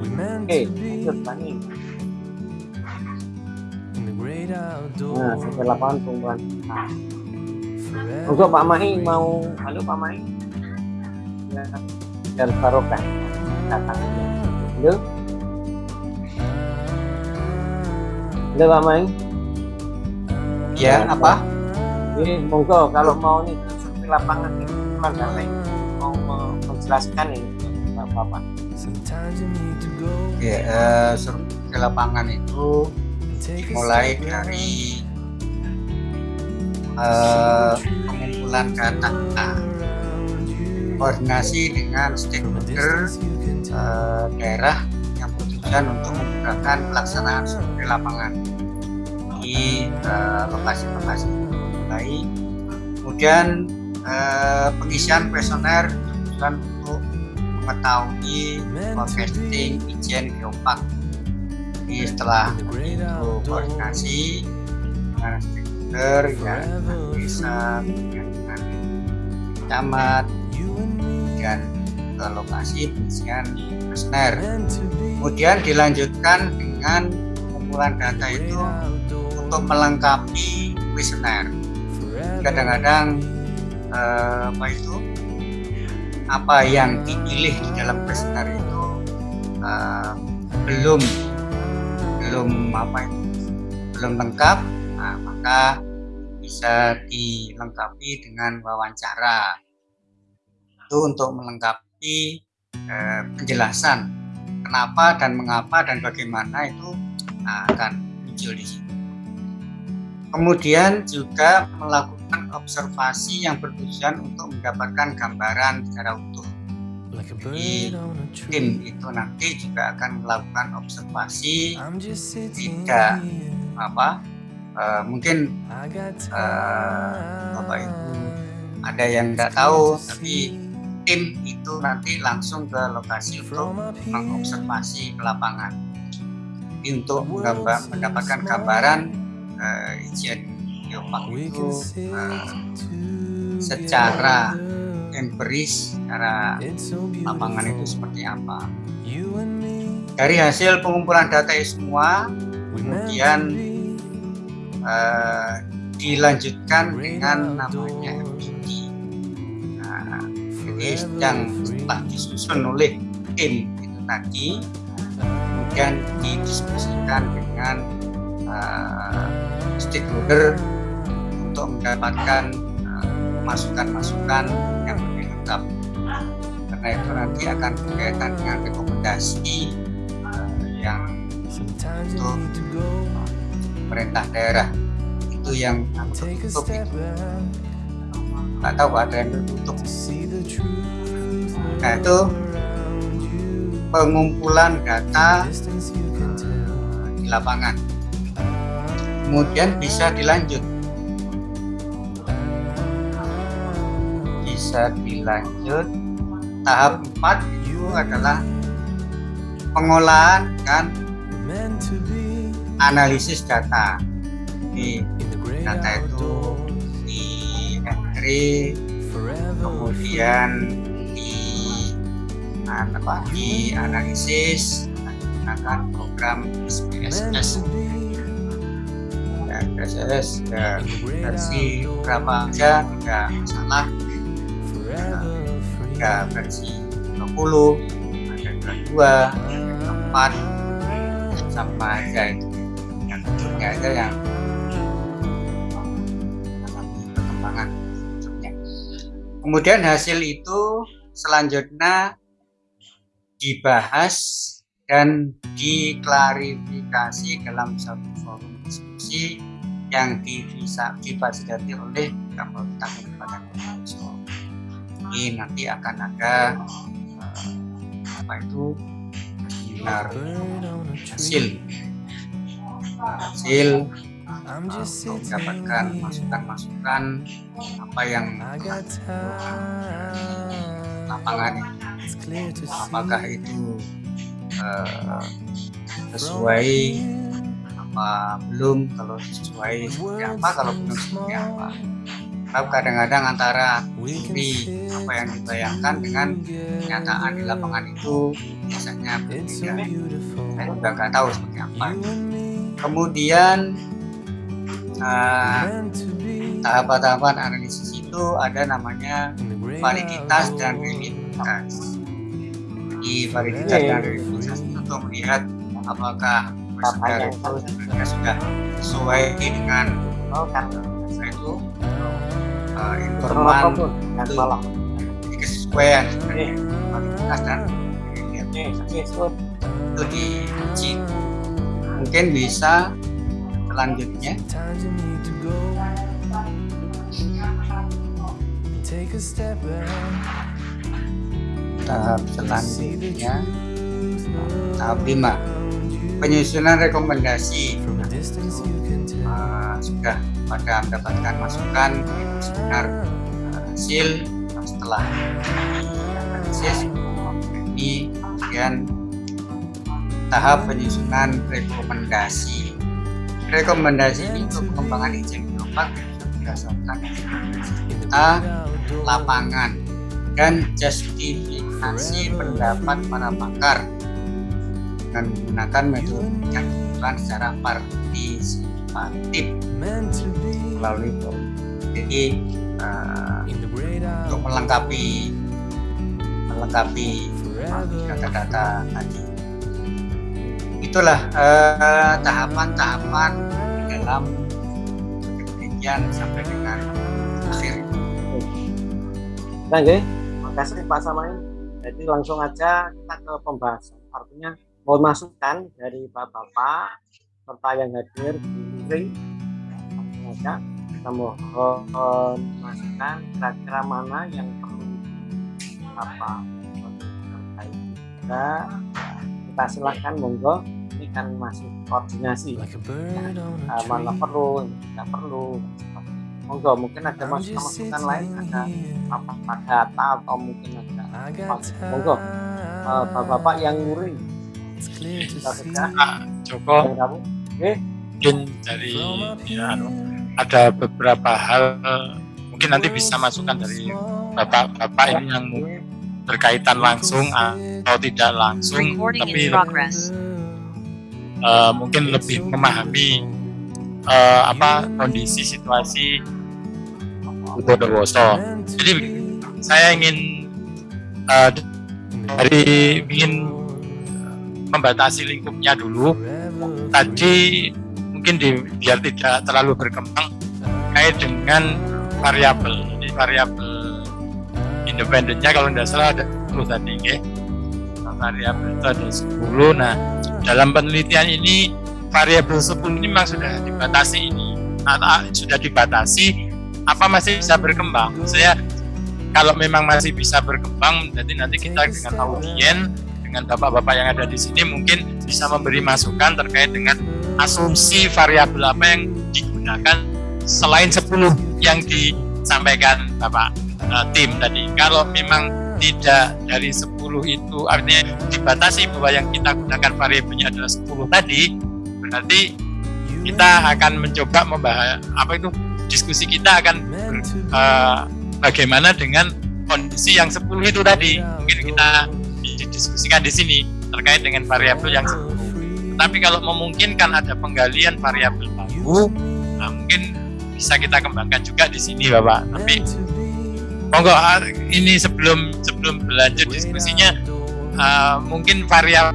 G: We meant
C: oke lanjut nah sampai lapangan
G: Forever
C: untuk Pak Mai mau halo Pak Mai ya biar barokah datangnya halo? Halo Pak Mai
H: Ya, apa?
C: ini monggo kalau mau nih survei lapangan nih Pak Dalai mau me- menjelaskan ini Pak Bapak.
H: Ya, survei ke lapangan itu mulai
G: step
H: dari eh, pengumpulan data, koordinasi dengan stakeholder eh, daerah yang bertujuan untuk memudahkan pelaksanaan survei lapangan di eh, lokasi-lokasi baik. Kemudian eh, pengisian bertujuan untuk mengetahui forecasting izin geopark. Jadi setelah itu koordinasi dengan stakeholder ya desa, kemudian dengan camat, dan ke lokasi pengisian kuesioner. Kemudian dilanjutkan dengan pengumpulan data itu untuk melengkapi kuesioner. Kadang-kadang eh, apa itu apa yang dipilih di dalam kuesioner itu eh, belum belum apa itu belum lengkap, nah, maka bisa dilengkapi dengan wawancara. Itu untuk melengkapi eh, penjelasan kenapa dan mengapa dan bagaimana itu nah, akan muncul di situ. Kemudian juga melakukan observasi yang bertujuan untuk mendapatkan gambaran secara utuh. Jadi
G: tree.
H: itu nanti juga akan melakukan observasi Tidak. apa eh, mungkin eh, apa itu
G: time.
H: ada yang nggak tahu tapi tim itu nanti langsung ke lokasi untuk mengobservasi ke lapangan. Jadi untuk mendapa- mendapatkan gambaran eh, izin geopark itu eh, secara. Empiris,
G: so
H: lapangan itu seperti apa. Dari hasil pengumpulan data itu semua kemudian eh, dilanjutkan dengan namanya MPD. Nah, jadi yang setelah disusun oleh tim itu tadi, kemudian didiskusikan dengan eh, stakeholder untuk mendapatkan eh, masukan-masukan yang lengkap. Karena itu nanti akan berkaitan dengan rekomendasi eh, yang untuk pemerintah daerah. Itu yang tertutup nggak tahu ada yang tertutup Nah, itu pengumpulan data
G: tell.
H: di lapangan. Kemudian bisa dilanjut bisa dilanjut. Tahap 4 itu adalah pengolahan dan analisis data. Di data itu di entry kemudian di apa? Di analisis menggunakan program SPSS SPSS ya, versi berapa aja tidak masalah ya, versi 20 ada 22 ada 4 sama aja itu. Yang bentuknya aja yang perkembangan kemudian hasil itu selanjutnya dibahas dan diklarifikasi dalam satu forum diskusi yang difasilitasi oleh Kapolta Kabupaten Bondowoso. Ini nanti akan ada uh, apa itu? Seminar hasil. Hasil uh, untuk mendapatkan masukan-masukan apa yang lapangan itu apakah itu uh, sesuai apa belum? Kalau sesuai seperti apa? Kalau belum seperti apa Tapi kadang-kadang antara mimpi apa yang dibayangkan dengan kenyataan di lapangan itu biasanya berbeda. saya juga nggak tahu seperti apa. Kemudian tahapan-tahapan uh, analisis itu ada namanya validitas dan reliabilitas di validitas dan reliabilitas itu untuk melihat apakah sudah sudah sesuai dengan itu uh, informan itu kesesuaian validitas dan itu diuji mungkin bisa selanjutnya. Tahap selanjutnya. Tahap 5 penyusunan rekomendasi. Uh, sudah pada mendapatkan masukan sebenarnya uh, hasil setelah analisis ini kemudian tahap penyusunan rekomendasi. Rekomendasi ini untuk pengembangan izin geopark berdasarkan kita lapangan dan justifikasi pendapat para pakar dengan menggunakan metode yang secara partisipatif melalui jadi uh, untuk melengkapi melengkapi data-data tadi itulah tahapan-tahapan uh, dalam penelitian sampai dengan akhir
C: Nah, okay. makasih Pak Samain. Jadi langsung aja kita ke pembahasan. Artinya mohon masukan dari bapak-bapak serta yang hadir di ring. Langsung aja kita mohon masukan kira-kira mana yang perlu apa? Terkait kita kita silahkan monggo. Ini kan masih koordinasi. Nah, mana perlu tidak perlu. Monggo mungkin ada masukan lain ada apa data atau mungkin ada monggo. Uh, bapak-bapak yang nguring
B: kita Joko
C: okay.
B: mungkin dari ya, ada beberapa hal mungkin nanti bisa masukan dari bapak-bapak ini yang berkaitan langsung atau tidak langsung tapi uh, mungkin lebih memahami uh, apa kondisi situasi Bondowoso. Jadi saya ingin uh, dari ingin membatasi lingkupnya dulu. Tadi mungkin di, biar tidak terlalu berkembang kait dengan variabel. Jadi variabel independennya kalau tidak salah ada 10 tadi, ya. variabel itu ada 10. Nah, dalam penelitian ini variabel 10 ini memang sudah dibatasi ini. Nah, sudah dibatasi apa masih bisa berkembang saya kalau memang masih bisa berkembang jadi nanti kita dengan audien dengan bapak-bapak yang ada di sini mungkin bisa memberi masukan terkait dengan asumsi variabel apa yang digunakan selain 10 yang disampaikan bapak uh, tim tadi. Kalau memang tidak dari 10 itu artinya dibatasi bahwa yang kita gunakan variabelnya adalah 10 tadi berarti kita akan mencoba membahas apa itu diskusi kita akan uh, bagaimana dengan kondisi yang 10 itu tadi. Mungkin kita didiskusikan di sini terkait dengan variabel yang 10 tapi kalau memungkinkan ada penggalian variabel baru nah mungkin bisa kita kembangkan juga di sini Bapak tapi monggo ah, ini sebelum sebelum berlanjut diskusinya uh, mungkin variabel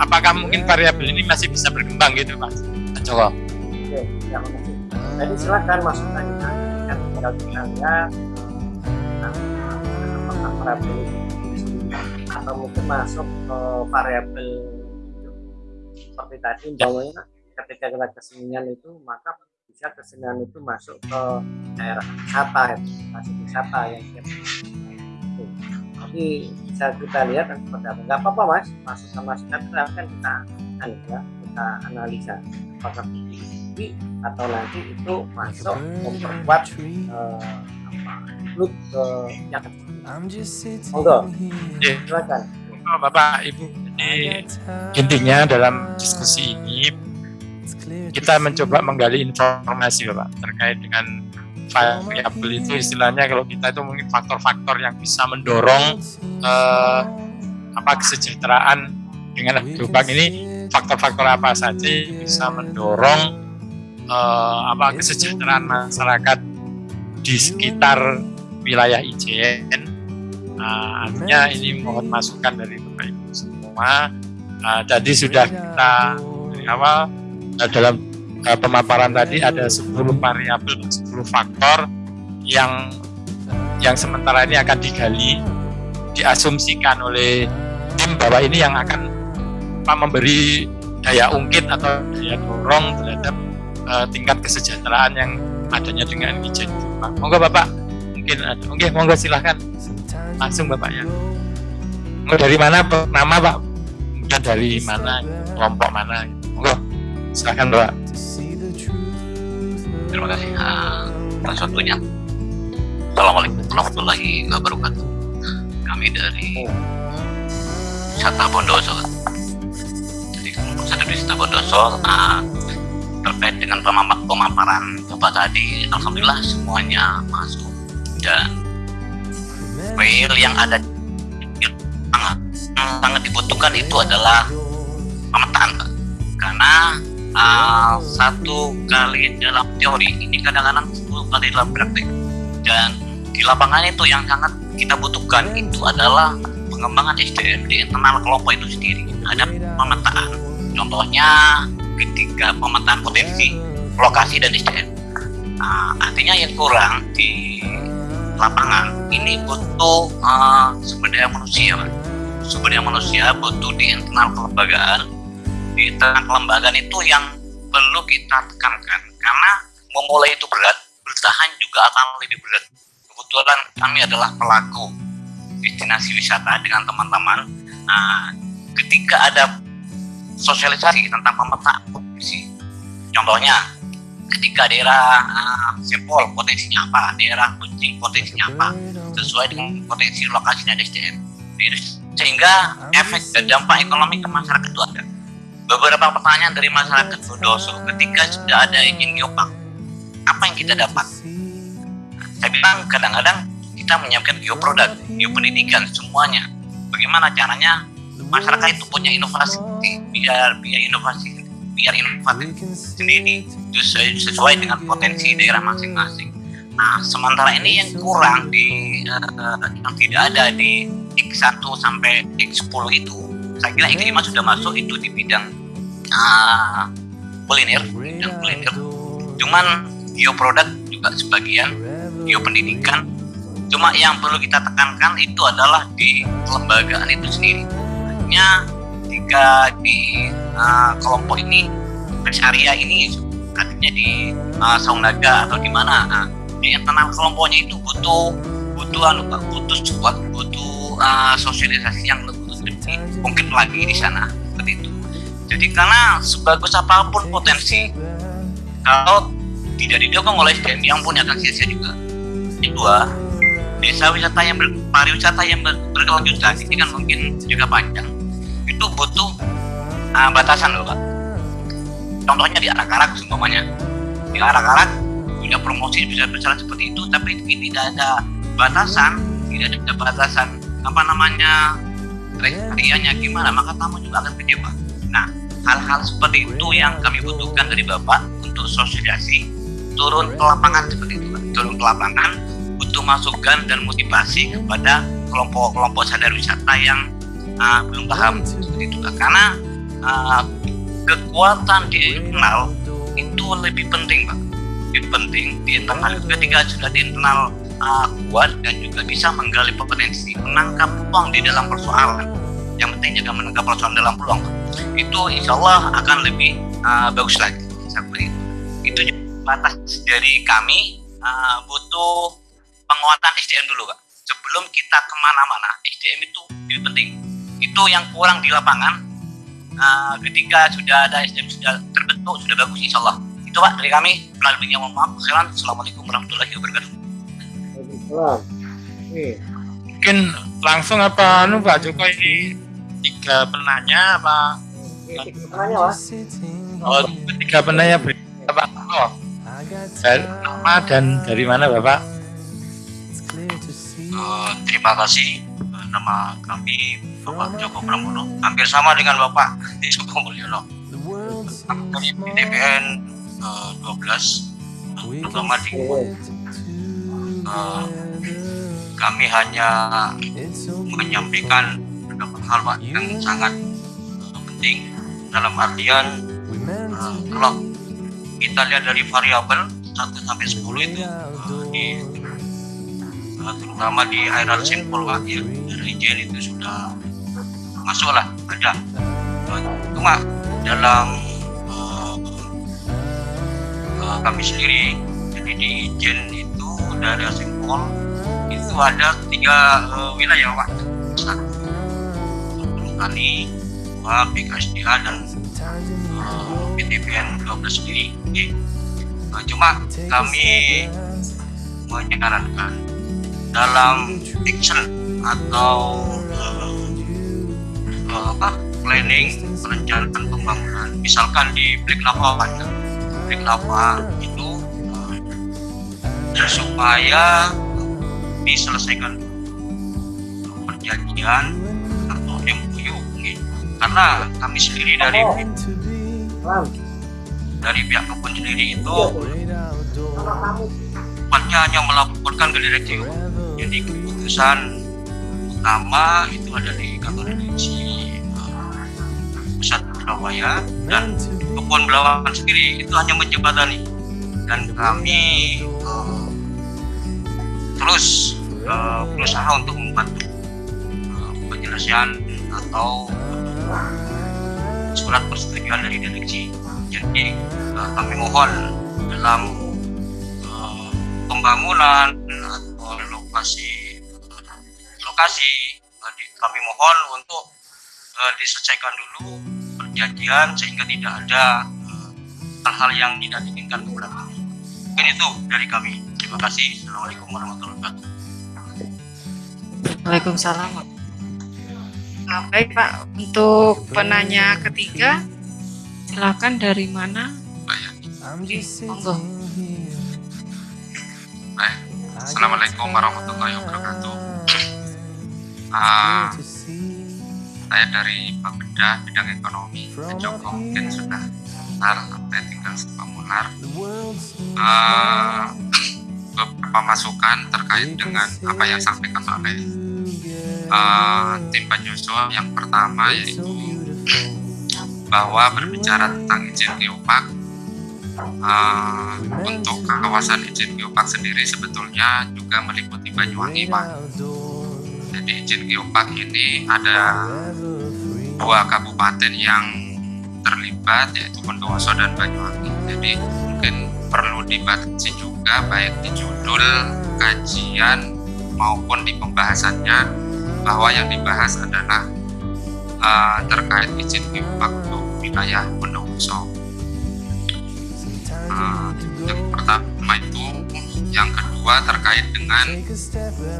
B: apakah mungkin variabel ini masih bisa berkembang gitu Mas
C: coba oke ya jadi silakan masukannya kan tinggal kita lihat nah, apakah variabel atau mungkin masuk ke variabel seperti tadi umpamanya ketika kita kesenian itu maka bisa kesenian itu masuk ke daerah wisata ya. Masuk wisata yang itu tapi bisa kita lihat dan seperti apa. Nggak apa-apa mas. Masuk sama sekali kan kita kan ya kita analisa. Apakah tinggi atau nanti itu masuk memperkuat uh, apa look ke yang monggo. silakan.
B: Oh, bapak ibu jadi intinya dalam diskusi ini kita mencoba menggali informasi bapak terkait dengan variabel itu istilahnya kalau kita itu mungkin faktor-faktor yang bisa mendorong uh, apa kesejahteraan dengan lubang ini faktor-faktor apa saja bisa mendorong uh, apa kesejahteraan masyarakat di sekitar wilayah Ijen. Nah, artinya ini mohon masukan dari semua. Uh, jadi sudah kita dari awal uh, dalam uh, pemaparan tadi ada 10 variabel, 10 faktor yang yang sementara ini akan digali, diasumsikan oleh tim bahwa ini yang akan memberi daya ungkit atau daya dorong terhadap uh, tingkat kesejahteraan yang adanya dengan izin. Monggo Bapak, mungkin ada. Mungkin monggo silahkan langsung Bapaknya. Monggo dari mana nama Pak? Dan dari mana kelompok mana? Monggo silahkan Bapak.
I: Terima kasih uh, atas waktunya. Assalamualaikum warahmatullahi wabarakatuh. Kami dari Sata Bondoso satu desa Bondoso nah, terkait dengan pemaparan Bapak tadi Alhamdulillah semuanya masuk dan file yang ada sangat sangat dibutuhkan itu adalah pemetaan karena uh, satu kali dalam teori ini kadang-kadang sepuluh kali dalam praktek. Dan di lapangan itu yang sangat kita butuhkan itu adalah pengembangan SDM di internal kelompok itu sendiri. Ada pemetaan. Contohnya ketika pemetaan potensi lokasi dan SDM. Nah, artinya yang kurang di lapangan ini butuh uh, sumber daya manusia, sumber daya manusia butuh di internal kelembagaan. Di internal kelembagaan itu yang perlu kita tekankan karena memulai itu berat, bertahan juga akan lebih berat. Kebetulan kami adalah pelaku destinasi wisata dengan teman-teman. Nah, ketika ada sosialisasi tentang pemetaan potensi. Contohnya, ketika daerah uh, Sepol potensinya apa, daerah Kucing potensinya apa, sesuai dengan potensi lokasi dan SDM. Sehingga efek dan dampak ekonomi ke masyarakat itu ada. Beberapa pertanyaan dari masyarakat Bodoso ketika sudah ada izin geopark, apa yang kita dapat? Saya bilang kadang-kadang kita menyiapkan geoproduk, geopendidikan semuanya. Bagaimana caranya masyarakat itu punya inovasi biar biar inovasi biar inovatif sendiri sesuai, sesuai dengan potensi daerah masing-masing. Nah, sementara ini yang kurang di uh, yang tidak ada di X1 sampai X10 itu, saya kira X5 sudah masuk itu di bidang uh, kuliner, bidang kuliner. Cuman geoproduk juga sebagian, geopendidikan. Cuma yang perlu kita tekankan itu adalah di kelembagaan itu sendiri. Artinya jika di uh, kelompok ini rest area ini artinya di uh, Saungnaga atau di mana. Uh, di internal kelompoknya itu butuh butuh anu butuh support butuh uh, sosialisasi yang lebih, mungkin lagi di sana. Seperti itu. Jadi karena sebagus apa pun potensi kalau tidak didukung oleh SDM yang pun akan sia-sia juga kedua
J: desa wisata yang ber, pariwisata yang ber, berkelanjutan ini kan mungkin juga panjang. Itu butuh uh, batasan loh pak. Contohnya di arak-arak semuanya di arak-arak punya promosi bisa berjalan seperti itu tapi ini tidak ada batasan tidak ada batasan apa namanya kriterianya gimana maka tamu juga akan kecewa nah hal-hal seperti itu yang kami butuhkan dari bapak untuk sosialisasi turun ke lapangan seperti itu turun ke lapangan butuh masukan dan motivasi kepada kelompok-kelompok sadar wisata yang uh, belum paham seperti itu karena uh, kekuatan di internal itu lebih penting Pak lebih penting di internal ketika sudah di internal uh, kuat dan juga bisa menggali potensi menangkap peluang di dalam persoalan. Yang penting juga menangkap persoalan dalam peluang. Itu insya Allah akan lebih uh, bagus lagi. Seperti itu itu batas dari kami. Uh, butuh penguatan SDM dulu Pak sebelum kita ke mana-mana SDM itu lebih penting. Itu yang kurang di lapangan. Uh, ketika sudah ada SDM sudah terbentuk sudah bagus insya Allah itu Pak dari kami, melalui yang mohon maaf. Assalamualaikum warahmatullahi wabarakatuh.
B: Mungkin langsung apa nu Pak Joko ini tiga penanya apa?
C: Tiga penanya Pak.
B: Oh, tiga penanya Pak. Oh. Dari nama dan dari mana Bapak?
J: Uh, terima kasih nama kami Bapak Joko Pramono hampir sama dengan Bapak Joko Mulyono dari DPN ke-12 terutama di uh, kami hanya menyampaikan beberapa hal yang sangat penting dalam artian uh, kalau kita lihat dari variabel 1 sampai 10 itu uh, di uh, terutama di airan simple ya, region itu sudah masuklah ada. Cuma dalam eh, kami sendiri jadi di Ijen itu dari simpul itu ada tiga eh, wilayah Pak. Satu Tani dua BKSDA dan eh, PTPN 12 sendiri. Oke. Eh, cuma kami menyarankan dalam action atau eh, eh, apa planning perencanaan pembangunan. Misalkan di Black Lava Black Lava itu eh, supaya diselesaikan perjanjian atau MOU gitu. karena kami sendiri dari
C: Lam,
J: dari pihak kebun sendiri itu tempatnya hanya melaporkan ke direksi jadi keputusan utama itu ada di kantor direksi eh, pusat Surabaya dan kebun Belawan sendiri itu hanya menjembatani. Dan kami eh, terus eh, berusaha untuk membantu eh, penyelesaian atau surat persetujuan dari direksi. Jadi eh, kami mohon dalam eh, pembangunan atau lokasi lokasi kami mohon untuk eh, diselesaikan dulu perjanjian sehingga tidak ada eh, hal-hal yang tidak diinginkan ke belakang. Mungkin itu dari kami. Terima kasih. Assalamualaikum warahmatullahi wabarakatuh.
K: Waalaikumsalam. Nah, baik Pak, untuk penanya ketiga, silakan dari mana? Monggo.
L: Baik. Assalamualaikum warahmatullahi wabarakatuh. Ah, saya dari Bapeda bidang ekonomi. Joko mungkin sudah benar sampai tinggal sepamular. Ah, beberapa masukan terkait dengan apa yang disampaikan oleh ah, tim penyusun. Yang pertama yaitu bahwa berbicara tentang izin geopark uh, untuk kawasan izin geopark sendiri sebetulnya juga meliputi Banyuwangi Pak. Jadi izin geopark ini ada dua kabupaten yang terlibat yaitu Bondowoso dan Banyuwangi. Jadi mungkin perlu dibatasi juga baik di judul kajian maupun di pembahasannya bahwa yang dibahas adalah uh, terkait izin geopark untuk wilayah Bondowoso. Uh, yang pertama yang kedua terkait dengan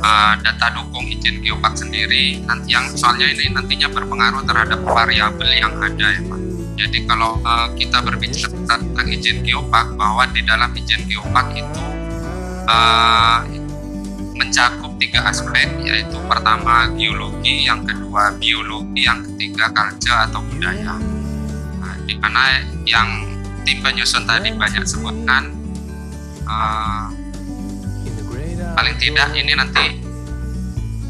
L: uh, data dukung izin geopark sendiri nanti yang soalnya ini nantinya berpengaruh terhadap variabel yang ada ya Pak. Jadi kalau uh, kita berbicara tentang izin geopark bahwa di dalam izin geopark itu uh, mencakup tiga aspek yaitu pertama geologi, yang kedua biologi, yang ketiga culture atau budaya. Nah, di mana yang tim penyusun tadi banyak sebutkan uh, paling tidak ini nanti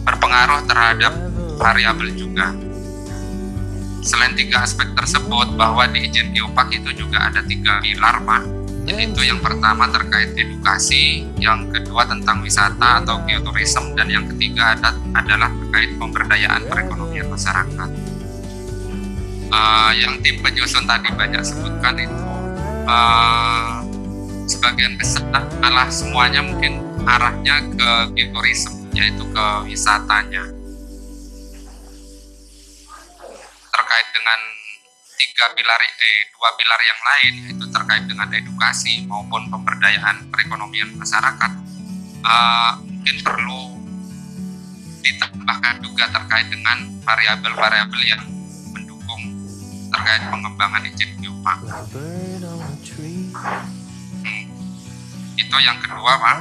L: berpengaruh terhadap variabel juga. Selain tiga aspek tersebut, bahwa di izin geopark itu juga ada tiga pilar, Pak. Yaitu yang pertama terkait edukasi, yang kedua tentang wisata atau geoturism, dan yang ketiga ada, adalah terkait pemberdayaan perekonomian masyarakat. Uh, yang tim penyusun tadi banyak sebutkan itu uh, sebagian besar malah semuanya mungkin arahnya ke geoturism yaitu ke wisatanya. Terkait dengan tiga pilar eh dua pilar yang lain yaitu terkait dengan edukasi maupun pemberdayaan perekonomian masyarakat uh, mungkin perlu ditambahkan juga terkait dengan variabel-variabel yang mendukung terkait pengembangan izin geopark itu yang kedua pak.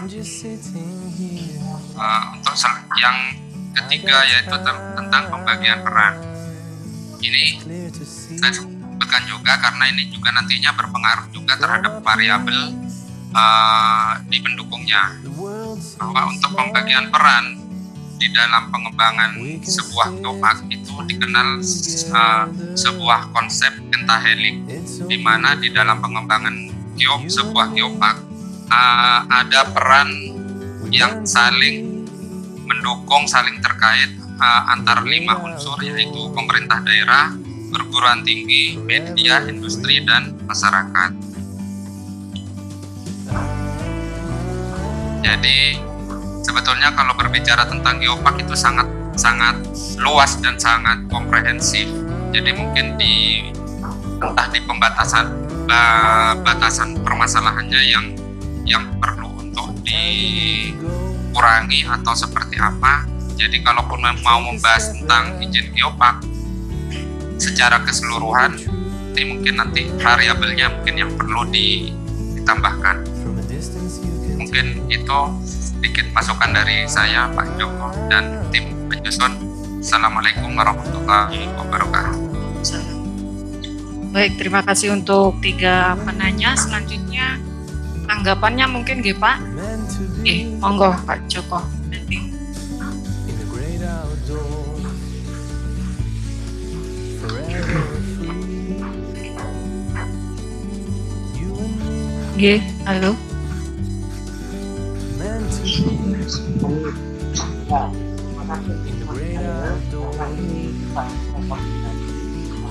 L: Uh, untuk yang ketiga yaitu tentang pembagian peran. Ini saya sebutkan juga karena ini juga nantinya berpengaruh juga terhadap variabel uh, di pendukungnya. Bahwa untuk pembagian peran di dalam pengembangan sebuah geopark itu dikenal uh, sebuah konsep pentahelik di mana di dalam pengembangan geop sebuah geopark uh, ada peran yang saling mendukung, saling terkait uh, antar lima unsur yaitu pemerintah daerah, perguruan tinggi, media, industri, dan masyarakat. Jadi sebetulnya kalau berbicara tentang geopark itu sangat sangat luas dan sangat komprehensif. Jadi mungkin di entah di pembatasan batasan permasalahannya yang yang perlu untuk dikurangi atau seperti apa. Jadi kalaupun mau membahas tentang izin geopark secara keseluruhan, ini mungkin nanti variabelnya mungkin yang perlu ditambahkan. Mungkin itu sedikit masukan dari saya Pak Joko dan tim penyusun. Assalamualaikum warahmatullahi wabarakatuh.
K: Baik, terima kasih untuk tiga penanya. Selanjutnya tanggapannya mungkin gitu Pak? Eh monggo Pak Joko. G, halo.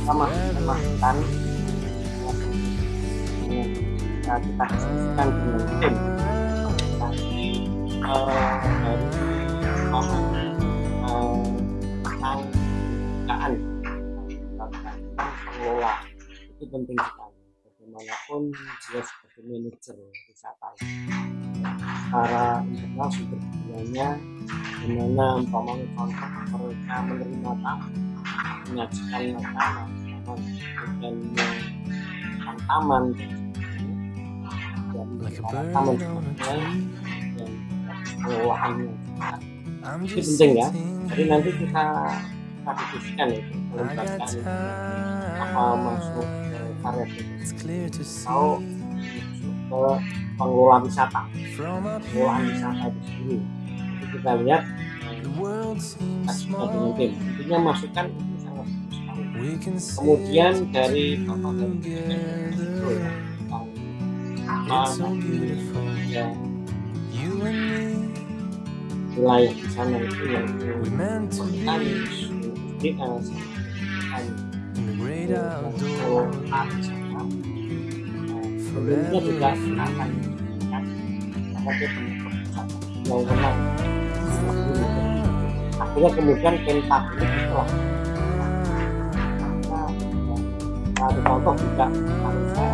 C: sama masukan bisa kita diskusikan dengan tim uh, dari uh, tentang pengelola itu penting sekali bagaimanapun dia sebagai manajer wisata secara internal sumber dayanya bagaimana umpamanya contoh mereka menerima tamu menyajikan makanan kemudian taman taman pengelolaannya itu penting ya. jadi nanti kita kita diskusikan itu melibatkan apa masuk ke variabel atau masuk ke pengelola wisata pengelolaan wisata itu sendiri. Jadi kita lihat kita dengan tim intinya masukan itu sangat bagus sekali. Kemudian dari di sana itu yang kalau di sebelumnya juga akan akhirnya kemudian pentak ini setelah contoh juga. harus saya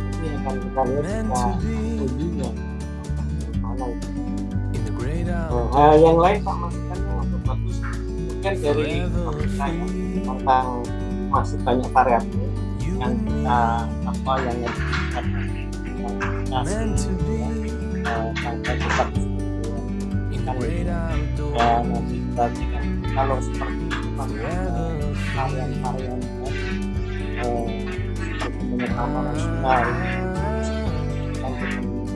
C: Nah, yang lain pak masukannya untuk bagus mungkin dari tentang masih banyak variabel yang kita apa yang kita kita sampai cepat kan ya berarti kan kalau seperti varian-varian eh, seperti nasional dan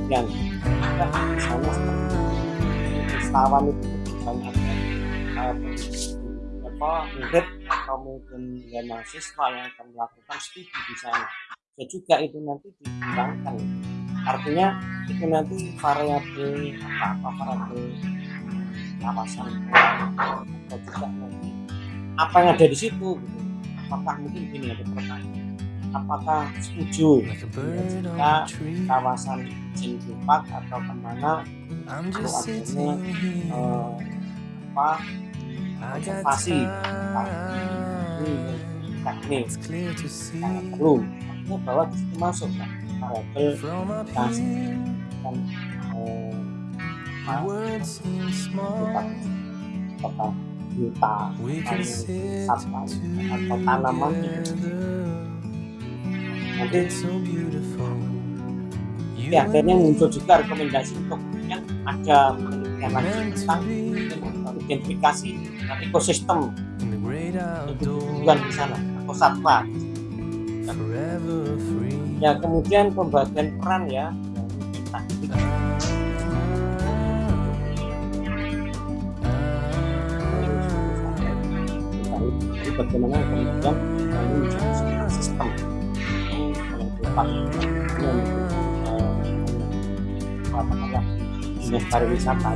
C: ada misalnya seperti itu banyak. Apa murid atau mungkin ya mahasiswa yang akan melakukan studi di sana. Ya juga itu nanti dikembangkan. Artinya itu nanti variabel apa apa variabel kawasan atau juga nanti apa yang ada di situ gitu. Apakah mungkin gini ada pertanyaan apakah setuju jika kawasan izin Park atau ke mana itu adanya eh, apa konservasi teknik sangat perlu artinya bahwa di situ masuk kan variabel kasih dan eh, apakah juta satwa atau tanaman nanti ya, akhirnya muncul juga rekomendasi untuk yang ada penelitian lanjut tentang identifikasi ekosistem. bukan di sana atau satwa. Ya kemudian pembagian peran ya. Jadi bagaimana kemudian ini menjadi sistem yang tepat katakanlah dinas pariwisata.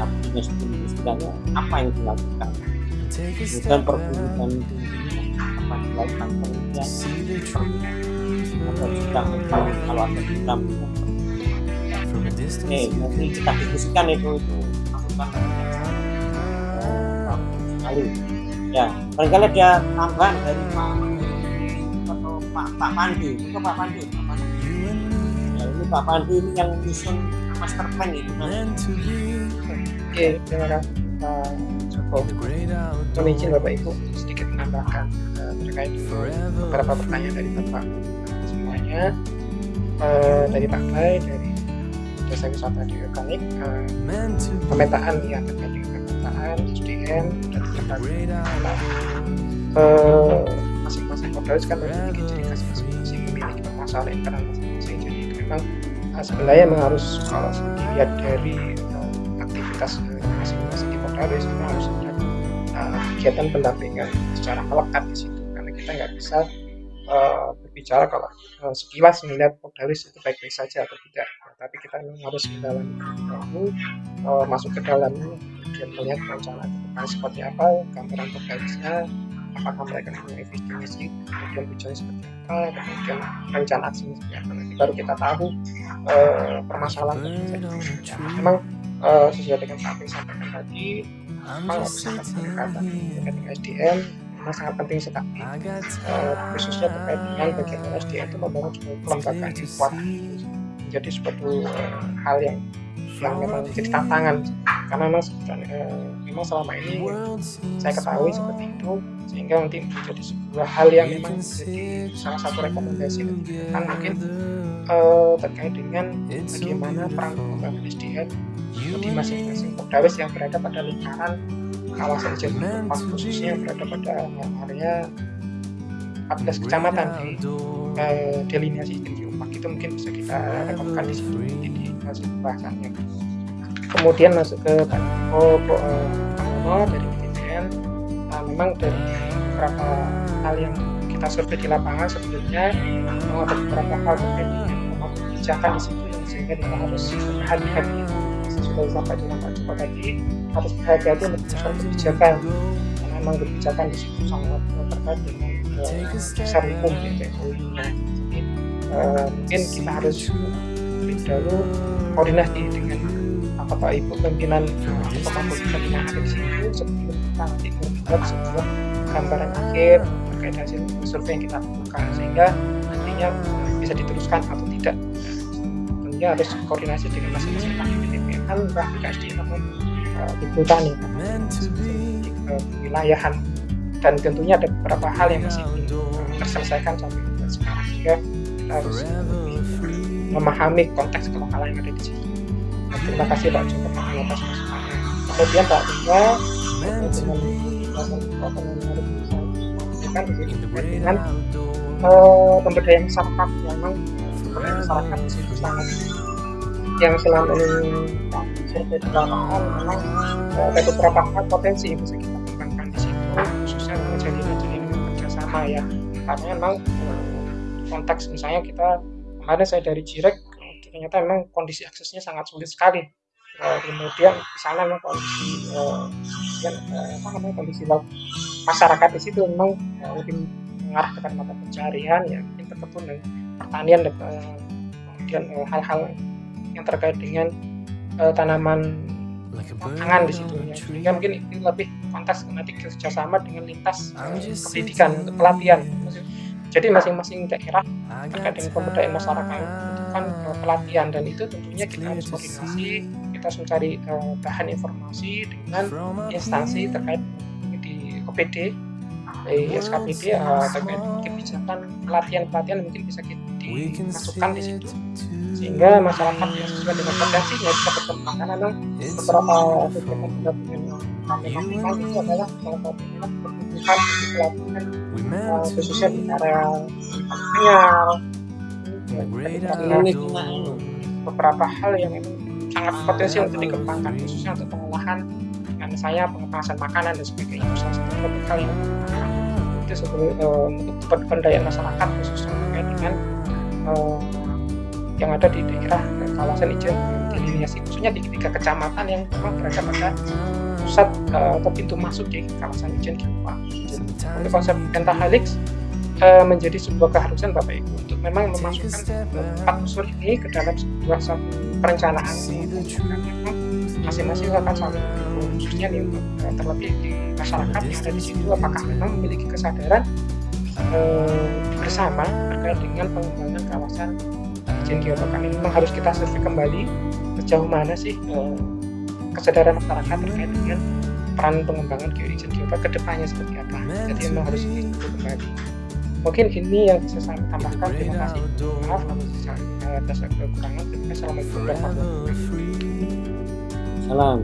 C: Tapi perindustriannya apa yang dilakukan? Kemudian perburuan apa dilakukan? Kalau ada eh nanti kita diskusikan itu itu masukan sekali. Ya barangkali ada tambahan dari Pak Pak Pandu. Itu Pak Pandu? Pak Pandu. Ya ini Pak Pandu ini yang nyusun master plan itu nanti
F: Oke, terima kasih Pak Joko. Mohon izin Bapak Ibu sedikit menambahkan uh, terkait beberapa pertanyaan dari Bapak semuanya. Uh, dari Pak Bay, dari Desa Wisata di Organik, uh, pemetaan ya terkait dengan pemetaan SDM dan terkait uh, masing-masing Kopdarus kan memiliki permasalahan internal masing-masing. Jadi memang uh, sebenarnya memang harus kalau dilihat dari uh, aktivitas masing-masing di Kopdarus itu harus ada uh, kegiatan pendampingan secara melekat di situ karena kita nggak bisa uh, berbicara kalau uh, sekilas melihat Kopdarus itu baik-baik saja atau tidak nah, tapi kita memang harus mendalami dahulu uh, masuk ke dalamnya kemudian melihat rencana ke seperti apa gambaran Kopdarusnya apakah mereka punya visi misi kemudian tujuannya seperti apa kemudian rencana aksinya seperti apa nanti baru kita tahu uh, permasalahan terjadi memang uh, sesuai dengan apa yang disampaikan tadi memang harus sangat pendekatan dengan SDM memang sangat penting sekali uh, khususnya terkait dengan bagaimana SDM itu membangun sebuah kelembagaan yang kuat. menjadi suatu uh, hal yang yang memang menjadi tantangan. karena memang uh, memang selama ini saya ketahui seperti itu sehingga nanti menjadi sebuah hal yang memang menjadi salah satu rekomendasi kan mungkin uh, terkait dengan bagaimana peran pengembangan SDM di masing-masing Kopdawes yang berada pada lingkaran kawasan Jawa khususnya yang berada pada area 14 kecamatan di uh, delineasi Jenjumpak itu mungkin bisa kita rekomkan di situ di hasil pembahasannya kemudian masuk ke Pak oh, uh, dari BTN uh, memang dari beberapa hal yang kita survei di lapangan sebelumnya memang ada beberapa hal terkait dengan kebijakan di situ yang sehingga kita harus hati-hati sudah disampaikan dengan Pak Joko tadi harus berhati-hati menyusun kebijakan. Karena memang kebijakan di situ sangat terkait dengan dasar hukum gitu. Ya jadi uh, mungkin kita harus lebih dahulu koordinasi dengan bapak ibu pimpinan bapak pimpinan di situ sebelum kita nanti membuat sebuah gambaran akhir terkait hasil survei yang kita lakukan sehingga nantinya bisa diteruskan atau tidak. Tentunya harus koordinasi dengan masing-masing PPN entah BKSD maupun uh, Ibu Tani wilayahan dan tentunya ada beberapa hal yang masih belum terselesaikan sampai sekarang sehingga kita harus memahami konteks kelokalan yang ada di sini. Terima kasih Pak. Joko atas masukannya. Kemudian Pak Tungga dengan uh, pemberdayaan masyarakat yang memang masyarakat di situ sangat yang selama ini survei di lapangan memang ada beberapa hal potensi yang bisa kita kembangkan di situ khususnya menjadi jaringan kerjasama ya. Karena memang uh, konteks misalnya kita kemarin saya dari Jirek ternyata memang kondisi aksesnya sangat sulit sekali uh, kemudian di sana memang kondisi uh, yang, uh, apa namanya kondisi laut masyarakat di situ memang uh, lebih mengarah kepada mata pencarian ya mungkin terkebun dan pertanian dan uh, kemudian hal-hal uh, yang terkait dengan uh, tanaman pangan di situ ya. Sehingga mungkin ini lebih konteks nanti kerjasama dengan lintas uh, pendidikan untuk pelatihan. Jadi masing-masing daerah terkait dengan pemberdayaan masyarakat membutuhkan uh, pelatihan. Dan itu tentunya kita harus koordinasi, kita harus mencari uh, bahan informasi dengan instansi terkait di OPD, di SKPD uh, terkait kebijakan pelatihan-pelatihan mungkin bisa kita dimasukkan di situ. sehingga masyarakat yang sesuai dengan potensinya bisa berkembang. Karena memang beberapa kegiatan pendampingan yang kami lakukan itu adalah salah satunya kebutuhan pelatihan khususnya di area sinyal beberapa hal yang memang sangat potensi untuk dikembangkan khususnya untuk pengolahan dengan saya pengemasan makanan dan sebagainya. Salah satu hal yang itu sebelum uh, untuk pemberdayaan masyarakat khususnya terkait dengan uh, yang ada di daerah kawasan ijen diliniasi khususnya di tiga kecamatan yang memang berada pada pusat uh, atau pintu masuk di kawasan ijen Kipa. Untuk konsep pentahelix uh, menjadi sebuah keharusan Bapak Ibu. Untuk memang memasukkan empat unsur ini ke dalam sebuah satu perencanaan. Masing-masing akan saling khususnya nih terlebih di masyarakat yang ada di situ apakah memang memiliki kesadaran uh, bersama terkait dengan pengembangan kawasan izin geotokan ini? Memang harus kita survei kembali sejauh mana sih eh, kesadaran masyarakat terkait dengan peran pengembangan geoizin geopark ke depannya seperti apa? Jadi memang harus kembali mungkin ini yang bisa saya tambahkan. Terima kasih. maaf kalau misalnya atas kekurangan. Terima kasih assalamualaikum warahmatullahi wabarakatuh
C: salam.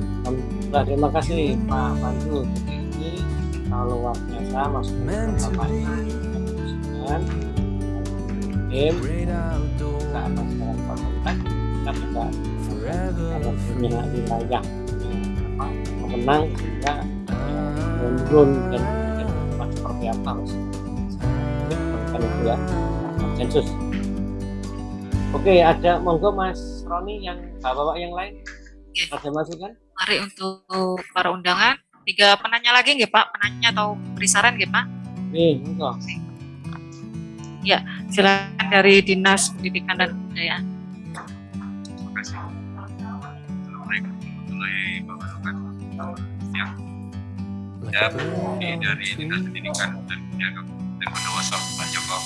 C: Terima kasih. Pak Pandu ini kalau luar biasa masuknya Bapak dan tim kita akan sekarang kontak. Kita bisa kalau punya wilayah pemenang sehingga menurun dan cepat seperti apa harus kan itu ya konsensus oke ada monggo mas Roni yang bapak-bapak yang lain.
K: Ya.
C: ada masukan
K: mari untuk para undangan. Tiga penanya lagi nggak pak? Penanya atau beri saran nggak pak?
C: Nih monggo.
K: Ya, silakan dari Dinas Pendidikan dan Kebudayaan.
M: Terima kasih. Assalamualaikum warahmatullahi wabarakatuh. Ya, dari Dinas Pendidikan dan Kebudayaan Kabupaten Bondowoso, Pak Joko.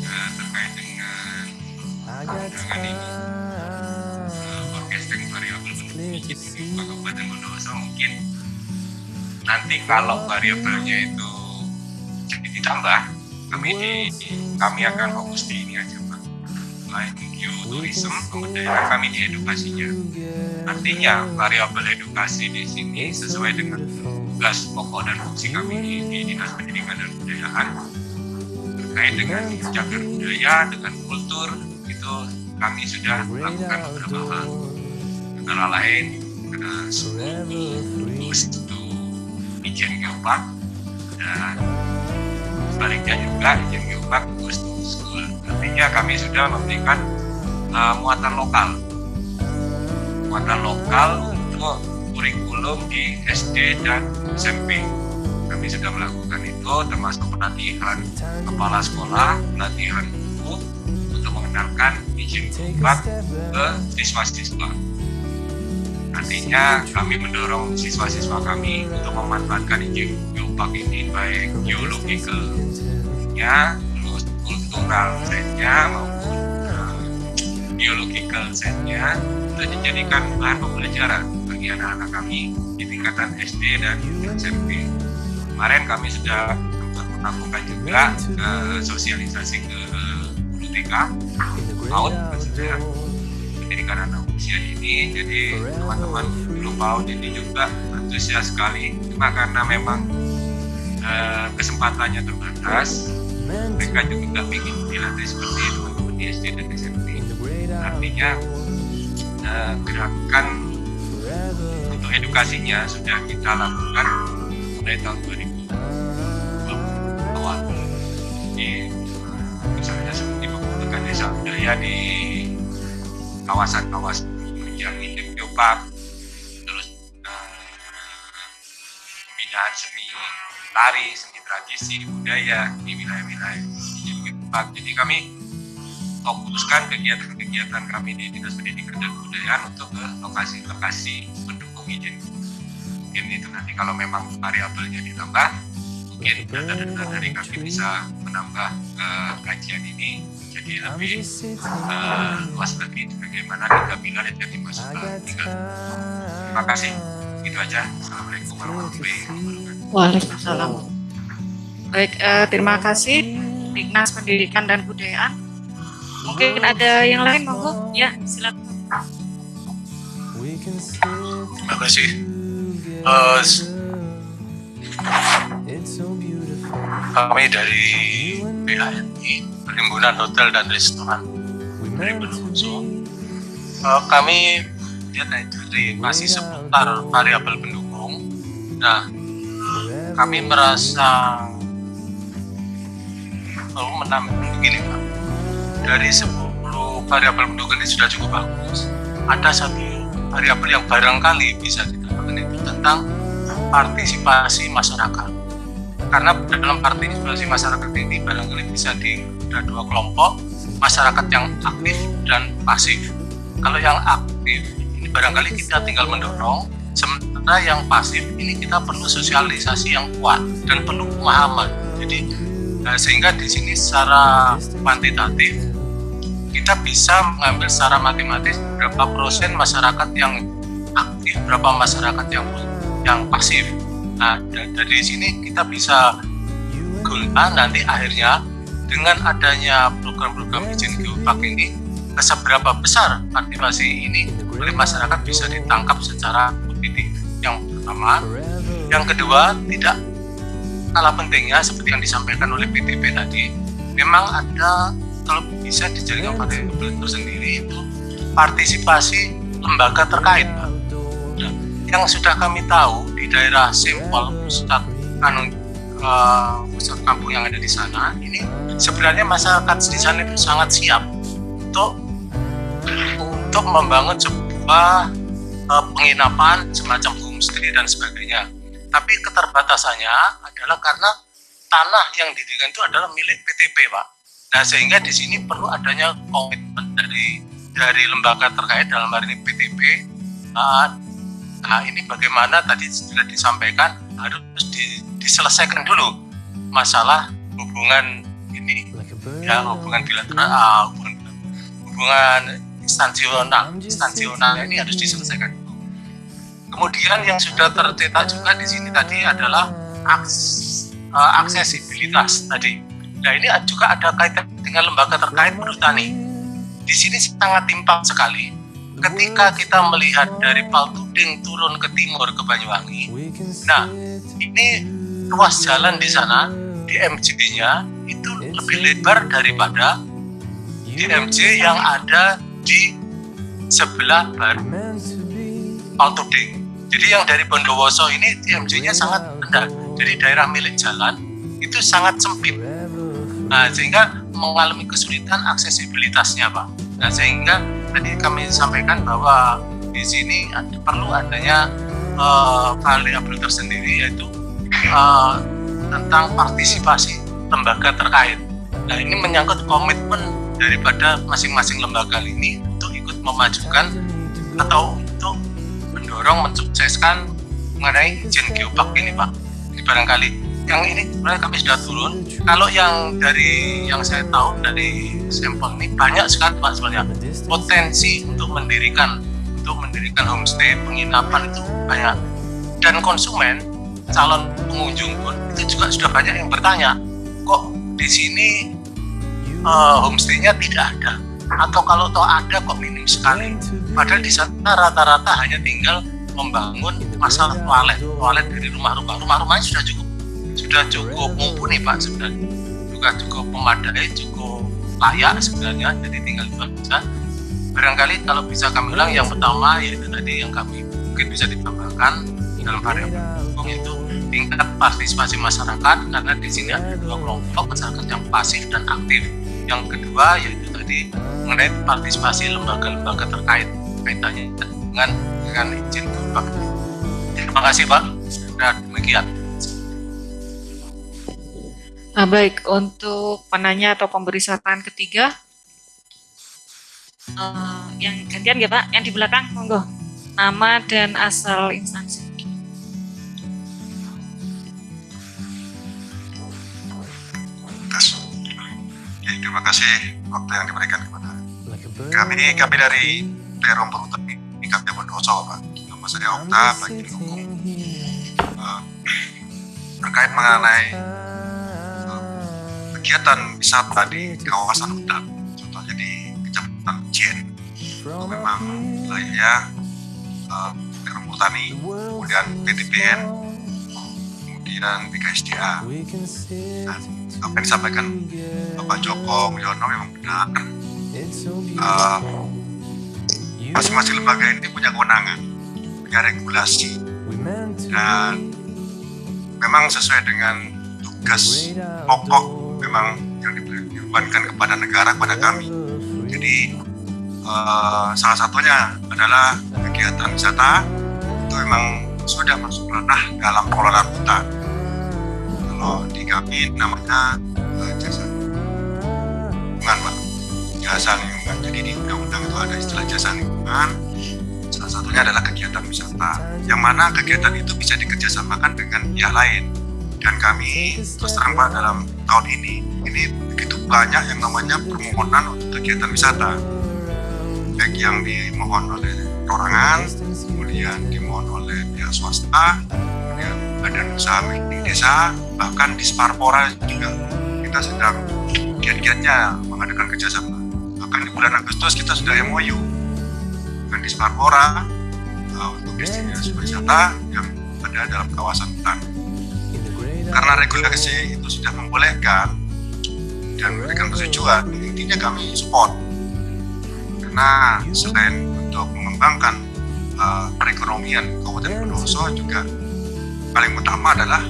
M: Nah, terkait dengan undangan ini, uh, variabel sedikit ini Pak Kabupaten Bondowoso mungkin. Nanti kalau variabelnya itu jadi ditambah kami di kami akan fokus di ini aja pak. Selain geoturism pemberdayaan kami di edukasinya. Artinya variabel edukasi di sini sesuai dengan tugas pokok dan fungsi kami di, di dinas pendidikan dan kebudayaan. Terkait dengan cagar budaya dengan kultur itu kami sudah melakukan beberapa hal. Antara lain ada itu Ijen Geopark dan sebaliknya juga izin geopark goes to school. Artinya kami sudah memberikan uh, muatan lokal. Muatan lokal untuk kurikulum di SD dan SMP. Kami sudah melakukan itu termasuk pelatihan kepala sekolah, pelatihan guru untuk mengenalkan izin geopark ke siswa-siswa. Artinya kami mendorong siswa-siswa kami untuk memanfaatkan izin geopark ini baik geological-nya, terus kultural setnya maupun uh, biological setnya untuk dijadikan bahan pembelajaran bagi anak-anak kami di tingkatan SD dan SMP. Kemarin kami sudah melakukan juga uh, sosialisasi ke guru TK, PAUD maksudnya pendidikan anak usia ini jadi teman-teman guru PAUD ini juga antusias sekali. Cuma karena memang uh, kesempatannya terbatas mereka juga ingin dilatih seperti teman-teman di SD dan SMP artinya uh, gerakan untuk edukasinya sudah kita lakukan mulai tahun 2000 awal di misalnya seperti pembentukan desa budaya di kawasan-kawasan yang ini geopark terus uh, pembinaan seni tari, seni tradisi, budaya di wilayah-wilayah. Jadi kami fokuskan kegiatan-kegiatan kami di Dinas Pendidikan dan Kebudayaan untuk ke lokasi-lokasi pendukung izin. Mungkin itu nanti kalau memang variabelnya ditambah, mungkin data-data dari kami bisa menambah uh, kajian ini jadi lebih uh, luas lagi bagaimana tiga pilar yang dimasukkan tiga terima kasih itu aja assalamualaikum warahmatullahi wabarakatuh
K: Waalaikumsalam. Baik, eh, terima kasih Dinas Pendidikan dan Kebudayaan. Mungkin ada yang lain monggo? Ya, silakan.
N: Terima kasih. Uh, kami dari BHMI, Perhimpunan Hotel dan Restoran dari Bondowoso. Uh, kami lihat dari masih seputar variabel pendukung. Nah, kami merasa perlu menambah begini Pak. Dari 10 variabel pendukung ini sudah cukup bagus. Ada satu variabel yang barangkali bisa ditambahkan itu tentang partisipasi masyarakat. Karena dalam partisipasi masyarakat ini barangkali bisa di ada dua kelompok masyarakat yang aktif dan pasif. Kalau yang aktif ini barangkali kita tinggal mendorong sementara yang pasif ini kita perlu sosialisasi yang kuat dan perlu pemahaman. Jadi nah, sehingga di sini secara kuantitatif kita bisa mengambil secara matematis berapa persen masyarakat yang aktif berapa masyarakat yang yang pasif Nah, dari sini kita bisa guna nanti akhirnya dengan adanya program-program izin geopark ini seberapa besar partisipasi ini oleh masyarakat bisa ditangkap secara positif. Yang pertama, yang kedua tidak kalah pentingnya seperti yang disampaikan oleh PTP tadi, memang ada kalau bisa dijalinkan variabel tersendiri itu partisipasi lembaga terkait, Pak. Nah, yang sudah kami tahu di daerah Sempol pusat anu uh, pusat kampung yang ada di sana ini sebenarnya masyarakat di sana itu sangat siap untuk untuk membangun sebuah uh, penginapan semacam homestay dan sebagainya. Tapi keterbatasannya adalah karena tanah yang didirikan itu adalah milik PTP Pak nah sehingga di sini perlu adanya komitmen dari dari lembaga terkait dalam hal ini PTP Nah ini bagaimana tadi sudah disampaikan harus di, diselesaikan dulu masalah hubungan ini ya hubungan bilateral uh, hubungan, hubungan instansional instansional ini harus diselesaikan dulu. Kemudian yang sudah tercetak juga di sini tadi adalah aks, uh, aksesibilitas tadi. Nah ini juga ada kaitan dengan lembaga terkait perhutani. Di sini sangat timpang sekali ketika kita melihat dari Paltuding turun ke timur ke Banyuwangi, nah ini ruas jalan di sana di MJ-nya itu lebih lebar daripada di MJ yang ada di sebelah bar Paltuding. Jadi yang dari Bondowoso ini MJ-nya sangat rendah. Jadi daerah milik jalan itu sangat sempit. Nah, sehingga mengalami kesulitan aksesibilitasnya, Pak. Nah, sehingga tadi kami sampaikan bahwa di sini perlu adanya uh, variabel tersendiri yaitu uh, tentang partisipasi lembaga terkait. Nah ini menyangkut komitmen daripada masing-masing lembaga ini untuk ikut memajukan atau untuk mendorong mensukseskan mengenai izin geopark ini Pak. Ini barangkali yang ini sebenarnya kami sudah turun. Kalau yang dari yang saya tahu dari sampel ini banyak sekali Pak sebenarnya. Potensi untuk mendirikan untuk mendirikan homestay penginapan itu banyak. Dan konsumen calon pengunjung pun itu juga sudah banyak yang bertanya kok di sini uh, homestaynya tidak ada? Atau kalau toh ada kok minim sekali? Padahal di sana rata-rata hanya tinggal membangun masalah toilet toilet dari rumah-rumah. Rumah-rumahnya sudah cukup sudah cukup mumpuni pak sebenarnya. Juga cukup memadai cukup layak sebenarnya. Jadi tinggal dibaca barangkali kalau bisa kami ulang yang pertama yaitu tadi yang kami mungkin bisa ditambahkan dalam variabel hukum itu tingkat partisipasi masyarakat karena di sini ada dua kelompok masyarakat yang pasif dan aktif. Yang kedua yaitu tadi mengenai partisipasi lembaga-lembaga terkait kaitannya dengan dengan izin terima kasih pak. Dan demikian
K: Nah, baik untuk penanya atau pemberi saran ketiga uh, yang gantian ya Pak, yang di belakang monggo. Nama dan asal instansi.
O: Oke, terima kasih waktu yang diberikan kepada kami. Kami dari Perum Perhutani ini kami Bondoso, Pak. Nama saya Okta, bagi hukum uh, terkait mengenai kegiatan wisata di kawasan hutan, contohnya di Kecamatan Jen, itu memang wilayahnya uh, kemudian PTPN, kemudian BKSDA. Dan apa yang disampaikan Bapak Joko Mulyono memang benar. Uh, masing-masing lembaga ini punya kewenangan, punya regulasi, dan memang sesuai dengan tugas pokok memang yang dibebankan kepada negara kepada kami. Jadi uh, salah satunya adalah kegiatan wisata itu memang sudah masuk ranah dalam pengelolaan hutan. Kalau di kami namanya uh, jasa lingkungan, Pak. Jasa lingkungan. Jadi di undang-undang itu ada istilah jasa lingkungan. Salah satunya adalah kegiatan wisata. Yang mana kegiatan itu bisa dikerjasamakan dengan pihak lain. Dan kami terus terang Pak dalam tahun ini. Ini begitu banyak yang namanya permohonan untuk kegiatan wisata. Baik yang dimohon oleh perorangan kemudian dimohon oleh pihak swasta kemudian badan usaha milik desa bahkan di Sparpora juga. Kita sedang giat-giatnya mengadakan kerjasama. Bahkan di bulan Agustus kita sudah MOU dengan di Sparpora uh, untuk destinasi wisata yang ada dalam kawasan hutan karena regulasi itu sudah membolehkan dan memberikan persetujuan intinya kami support. Karena selain untuk mengembangkan uh, perekonomian Kabupaten Bondowoso juga paling utama adalah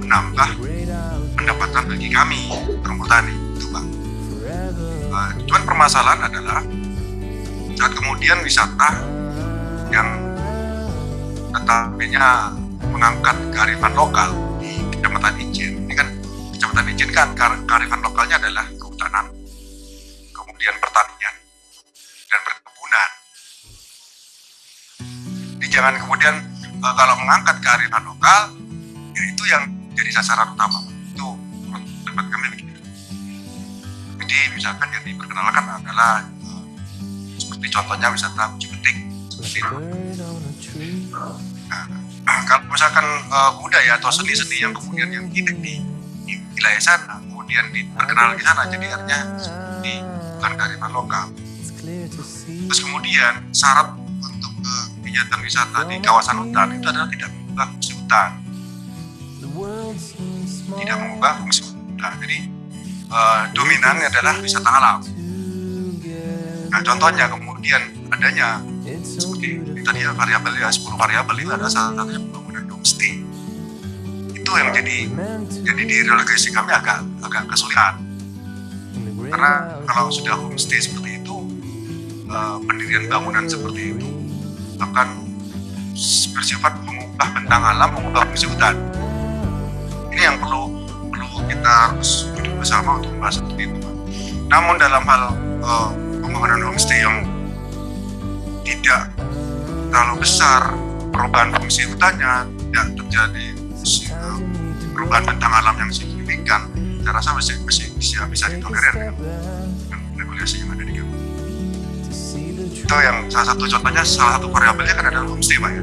O: menambah pendapatan bagi kami perhutani itu bang. Uh, cuman permasalahan adalah saat kemudian wisata yang tetapinya mengangkat kearifan lokal kecamatan Ijen ini kan kecamatan Ijen kan kearifan lokalnya adalah kehutanan kemudian pertanian dan perkebunan. Jadi jangan kemudian uh, kalau mengangkat kearifan lokal ya itu yang jadi sasaran utama. Itu menurut kami begitu. Jadi misalkan yang diperkenalkan adalah uh, seperti contohnya wisata uji petik seperti itu Nah, kalau misalkan uh, budaya atau seni-seni yang kemudian yang hidup di, di wilayah sana, kemudian diperkenalkan di sana, jadi artinya di bukan kearifan lokal. Terus kemudian syarat untuk uh, kegiatan wisata di kawasan hutan itu adalah tidak mengubah fungsi hutan, tidak mengubah fungsi hutan. Jadi uh, dominan adalah wisata alam. Nah, contohnya kemudian adanya seperti tadi ya variabel ya 10 variabel itu ada salah satunya pembangunan homestay itu yang jadi jadi di relegasi kami agak agak kesulitan karena kalau sudah homestay seperti itu uh, pendirian bangunan seperti itu akan bersifat mengubah bentang alam, mengubah fungsi hutan. Ini yang perlu perlu kita harus duduk bersama untuk membahas seperti itu. Namun dalam hal uh, pembangunan homestay yang tidak terlalu besar perubahan fungsi hutannya tidak terjadi perubahan bentang alam yang signifikan. Saya rasa masih, masih bisa, bisa ditolerir dengan, dengan regulasi yang ada di kampung itu yang salah satu contohnya salah satu variabelnya kan adalah homestay pak ya.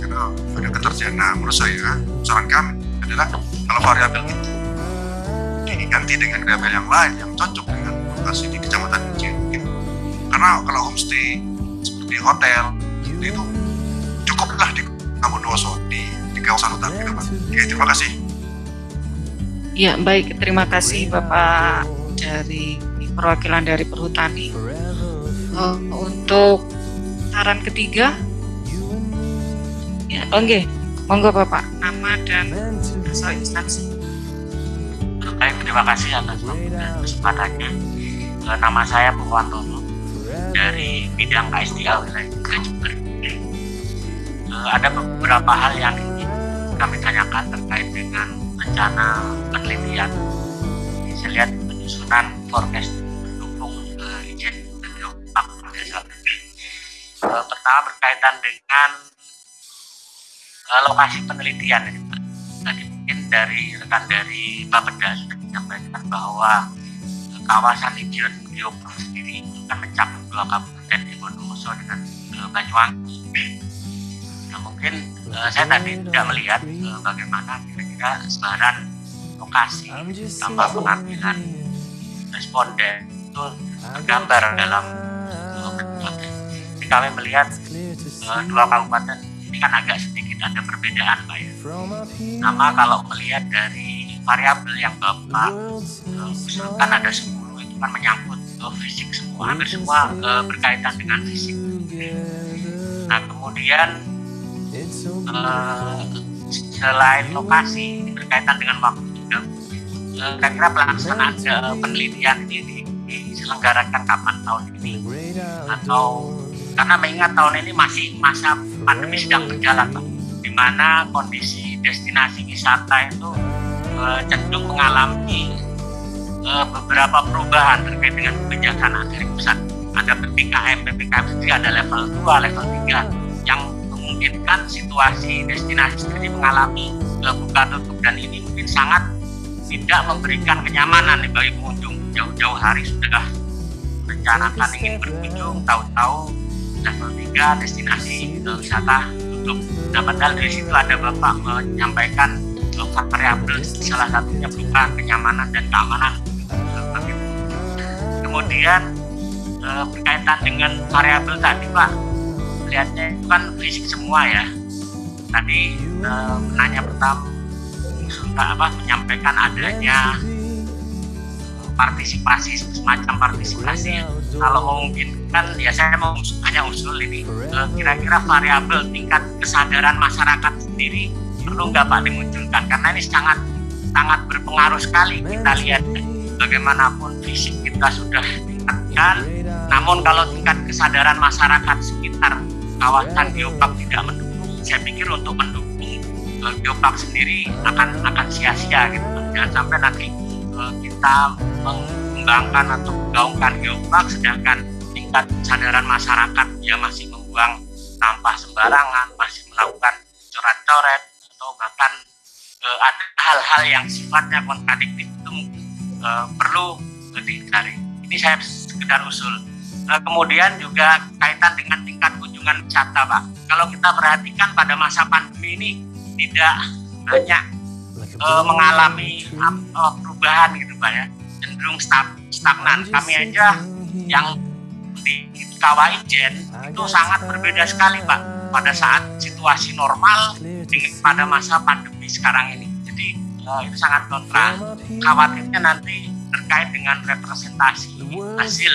O: Karena ada ketersediaan nah menurut saya saran kami adalah kalau variabel itu diganti dengan variabel yang lain yang cocok dengan lokasi di kecamatan Ijen karena kalau homestay seperti hotel itu cukuplah di Kabudoso di, di kawasan hutan gitu Pak. Oke, terima kasih.
K: Ya, baik. Terima kasih Bapak dari perwakilan dari Perhutani. Uh, untuk saran ketiga, ya, oke, okay. monggo Bapak, nama dan asal instansi.
P: Baik, terima kasih atas kesempatannya. Uh, nama saya Purwantono dari bidang wilayah Jember. Uh, ada beberapa hal yang ingin kami tanyakan terkait dengan rencana penelitian. Saya lihat penyusunan forecast mendukung uh, izin geopark. Uh, pertama berkaitan dengan uh, lokasi penelitian. Tadi mungkin dari rekan dari Bapeda sudah menyampaikan bahwa kawasan izin geopark sendiri mencakup dua kabupaten di Bondowoso dengan uh, Banyuwangi. Nah, mungkin uh, saya tadi tidak melihat uh, bagaimana kira-kira sebaran lokasi tanpa pengambilan responden itu tergambar dalam kabupaten. Jadi kami melihat uh, dua kabupaten ini kan agak sedikit ada perbedaan Pak ya. Nama kalau melihat dari variabel yang Bapak usulkan ada 10 itu kan menyangkut uh, fisik semua, hampir semua uh, berkaitan dengan fisik. Nah kemudian uh, selain lokasi berkaitan dengan waktu juga uh, kira-kira pelaksanaan uh, penelitian ini diselenggarakan kapan tahun ini atau karena mengingat tahun ini masih masa pandemi sedang berjalan Pak, di mana kondisi destinasi wisata itu cenderung mengalami uh, beberapa perubahan terkait dengan kebijakan dari pusat. Ada PPKM, PPKM sendiri ada level 2, level 3 yang memungkinkan situasi destinasi sendiri mengalami uh, buka tutup dan ini mungkin sangat tidak memberikan kenyamanan nih bagi pengunjung jauh-jauh hari sudah rencanakan ingin berkunjung tahu-tahu level 3 destinasi uh, wisata tutup. Nah padahal dari situ ada Bapak menyampaikan uh, variabel salah satunya berupa kenyamanan dan keamanan. Kemudian eh, berkaitan dengan variabel tadi Pak. Lihatnya itu kan fisik semua ya. Tadi eh, penanya pertama apa menyampaikan adanya partisipasi semacam partisipasi. Kalau memungkinkan ya saya mau hanya usul ini. Eh, kira-kira variabel tingkat kesadaran masyarakat sendiri perlu nggak Pak dimunculkan karena ini sangat sangat berpengaruh sekali. Kita lihat bagaimanapun fisik kita sudah tingkatkan namun kalau tingkat kesadaran masyarakat sekitar kawasan geopark tidak mendukung saya pikir untuk mendukung uh, geopark sendiri akan akan sia-sia gitu. Jangan sampai nanti uh, kita mengembangkan atau menggaungkan geopark sedangkan tingkat kesadaran masyarakat dia masih membuang sampah sembarangan masih melakukan coret-coret bahkan uh, ada hal-hal yang sifatnya kontradiktif itu uh, perlu dicari. Ini saya sekedar usul. Uh, kemudian juga kaitan dengan tingkat kunjungan wisata, Pak. Kalau kita perhatikan pada masa pandemi ini tidak banyak uh, mengalami uh, perubahan gitu, Pak ya. Cenderung stagnan. Kami aja yang di Kawah Ijen itu sangat berbeda sekali, Pak. Pada saat situasi normal dengan pada masa pandemi sekarang ini. Jadi uh, itu sangat kontra. Khawatirnya nanti terkait dengan representasi hasil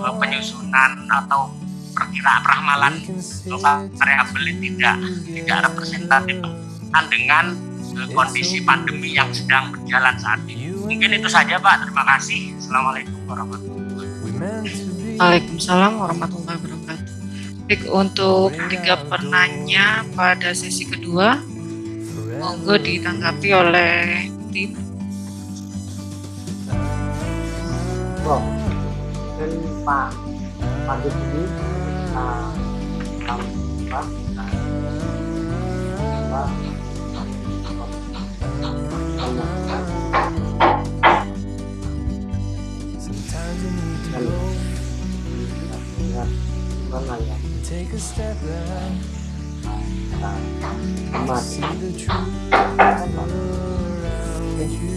P: uh, penyusunan atau perkiraan ramalan variabel tidak tidak representatif dengan uh, kondisi pandemi yang sedang berjalan saat ini. Mungkin itu saja Pak. Terima kasih. Assalamualaikum warahmatullahi wabarakatuh.
K: Waalaikumsalam warahmatullahi wabarakatuh. Baik, untuk tiga penanya pada sesi kedua, monggo ditanggapi oleh tim.
C: Oh, dan Pak Pandu ini kita tahu apa? Apa? Mana ya mati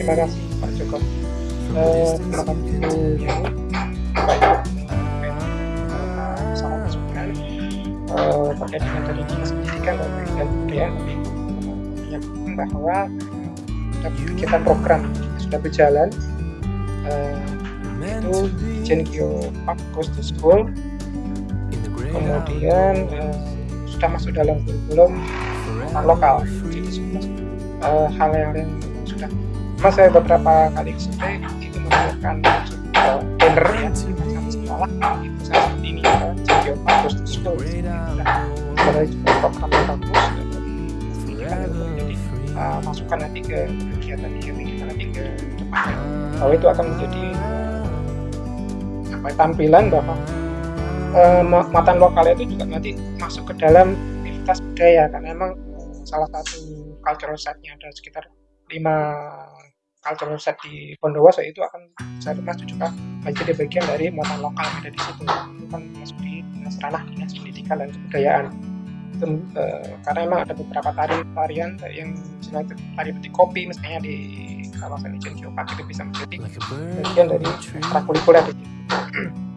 F: kasih Pak Joko eh, Pak salah masukan eh, terkait dengan tadi dan bahwa kegiatan program. Sudah berjalan. Eh, itu Ijen Geo Park Goes to School kemudian uh, sudah masuk dalam kurikulum lokal. Jadi sudah uh, hal yang, yang sudah mas saya beberapa kali survei itu menemukan uh, banner satu sekolah itu saya seperti ini ya jadi bagus di school ada juga program dan pendidikan jadi uh, masukkan nanti ke kegiatan-kegiatan kita nanti ke depannya. Bahwa itu akan menjadi apa tampilan bahwa uh, muatan lokal itu juga nanti masuk ke dalam aktivitas budaya karena memang uh, salah satu cultural setnya ada sekitar lima cultural set di Bondowoso itu akan saya masuk juga menjadi bagian dari muatan lokal yang ada di situ. Itu kan masuk di dinas ranah dinas pendidikan dan kebudayaan. Itu, uh, karena memang ada beberapa tari tarian yang misalnya tari petik kopi misalnya di kawasan Ijen Geopark itu bisa menjadi bagian dari ekstrakurikuler di situ [clears throat]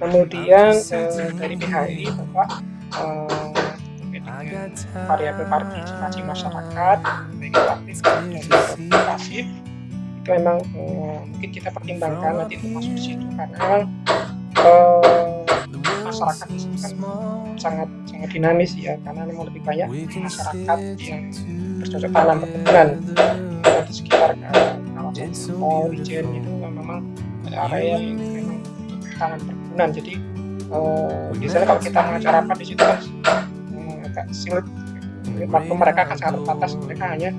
F: kemudian eh, dari PHI Bapak eh, variabel partisipasi masyarakat baik itu aktif dan pasif itu memang eh, mungkin kita pertimbangkan nanti untuk masuk di situ karena eh, masyarakat di sini kan sangat sangat dinamis ya karena memang lebih banyak masyarakat yang bercocok tanam perkebunan. di sekitar kawasan mall, itu memang ada area yang memang tanam perkebunan jadi uh, biasanya kalau kita mengajar rapat di situ kan agak sulit. Waktu mereka akan sangat terbatas mereka hanya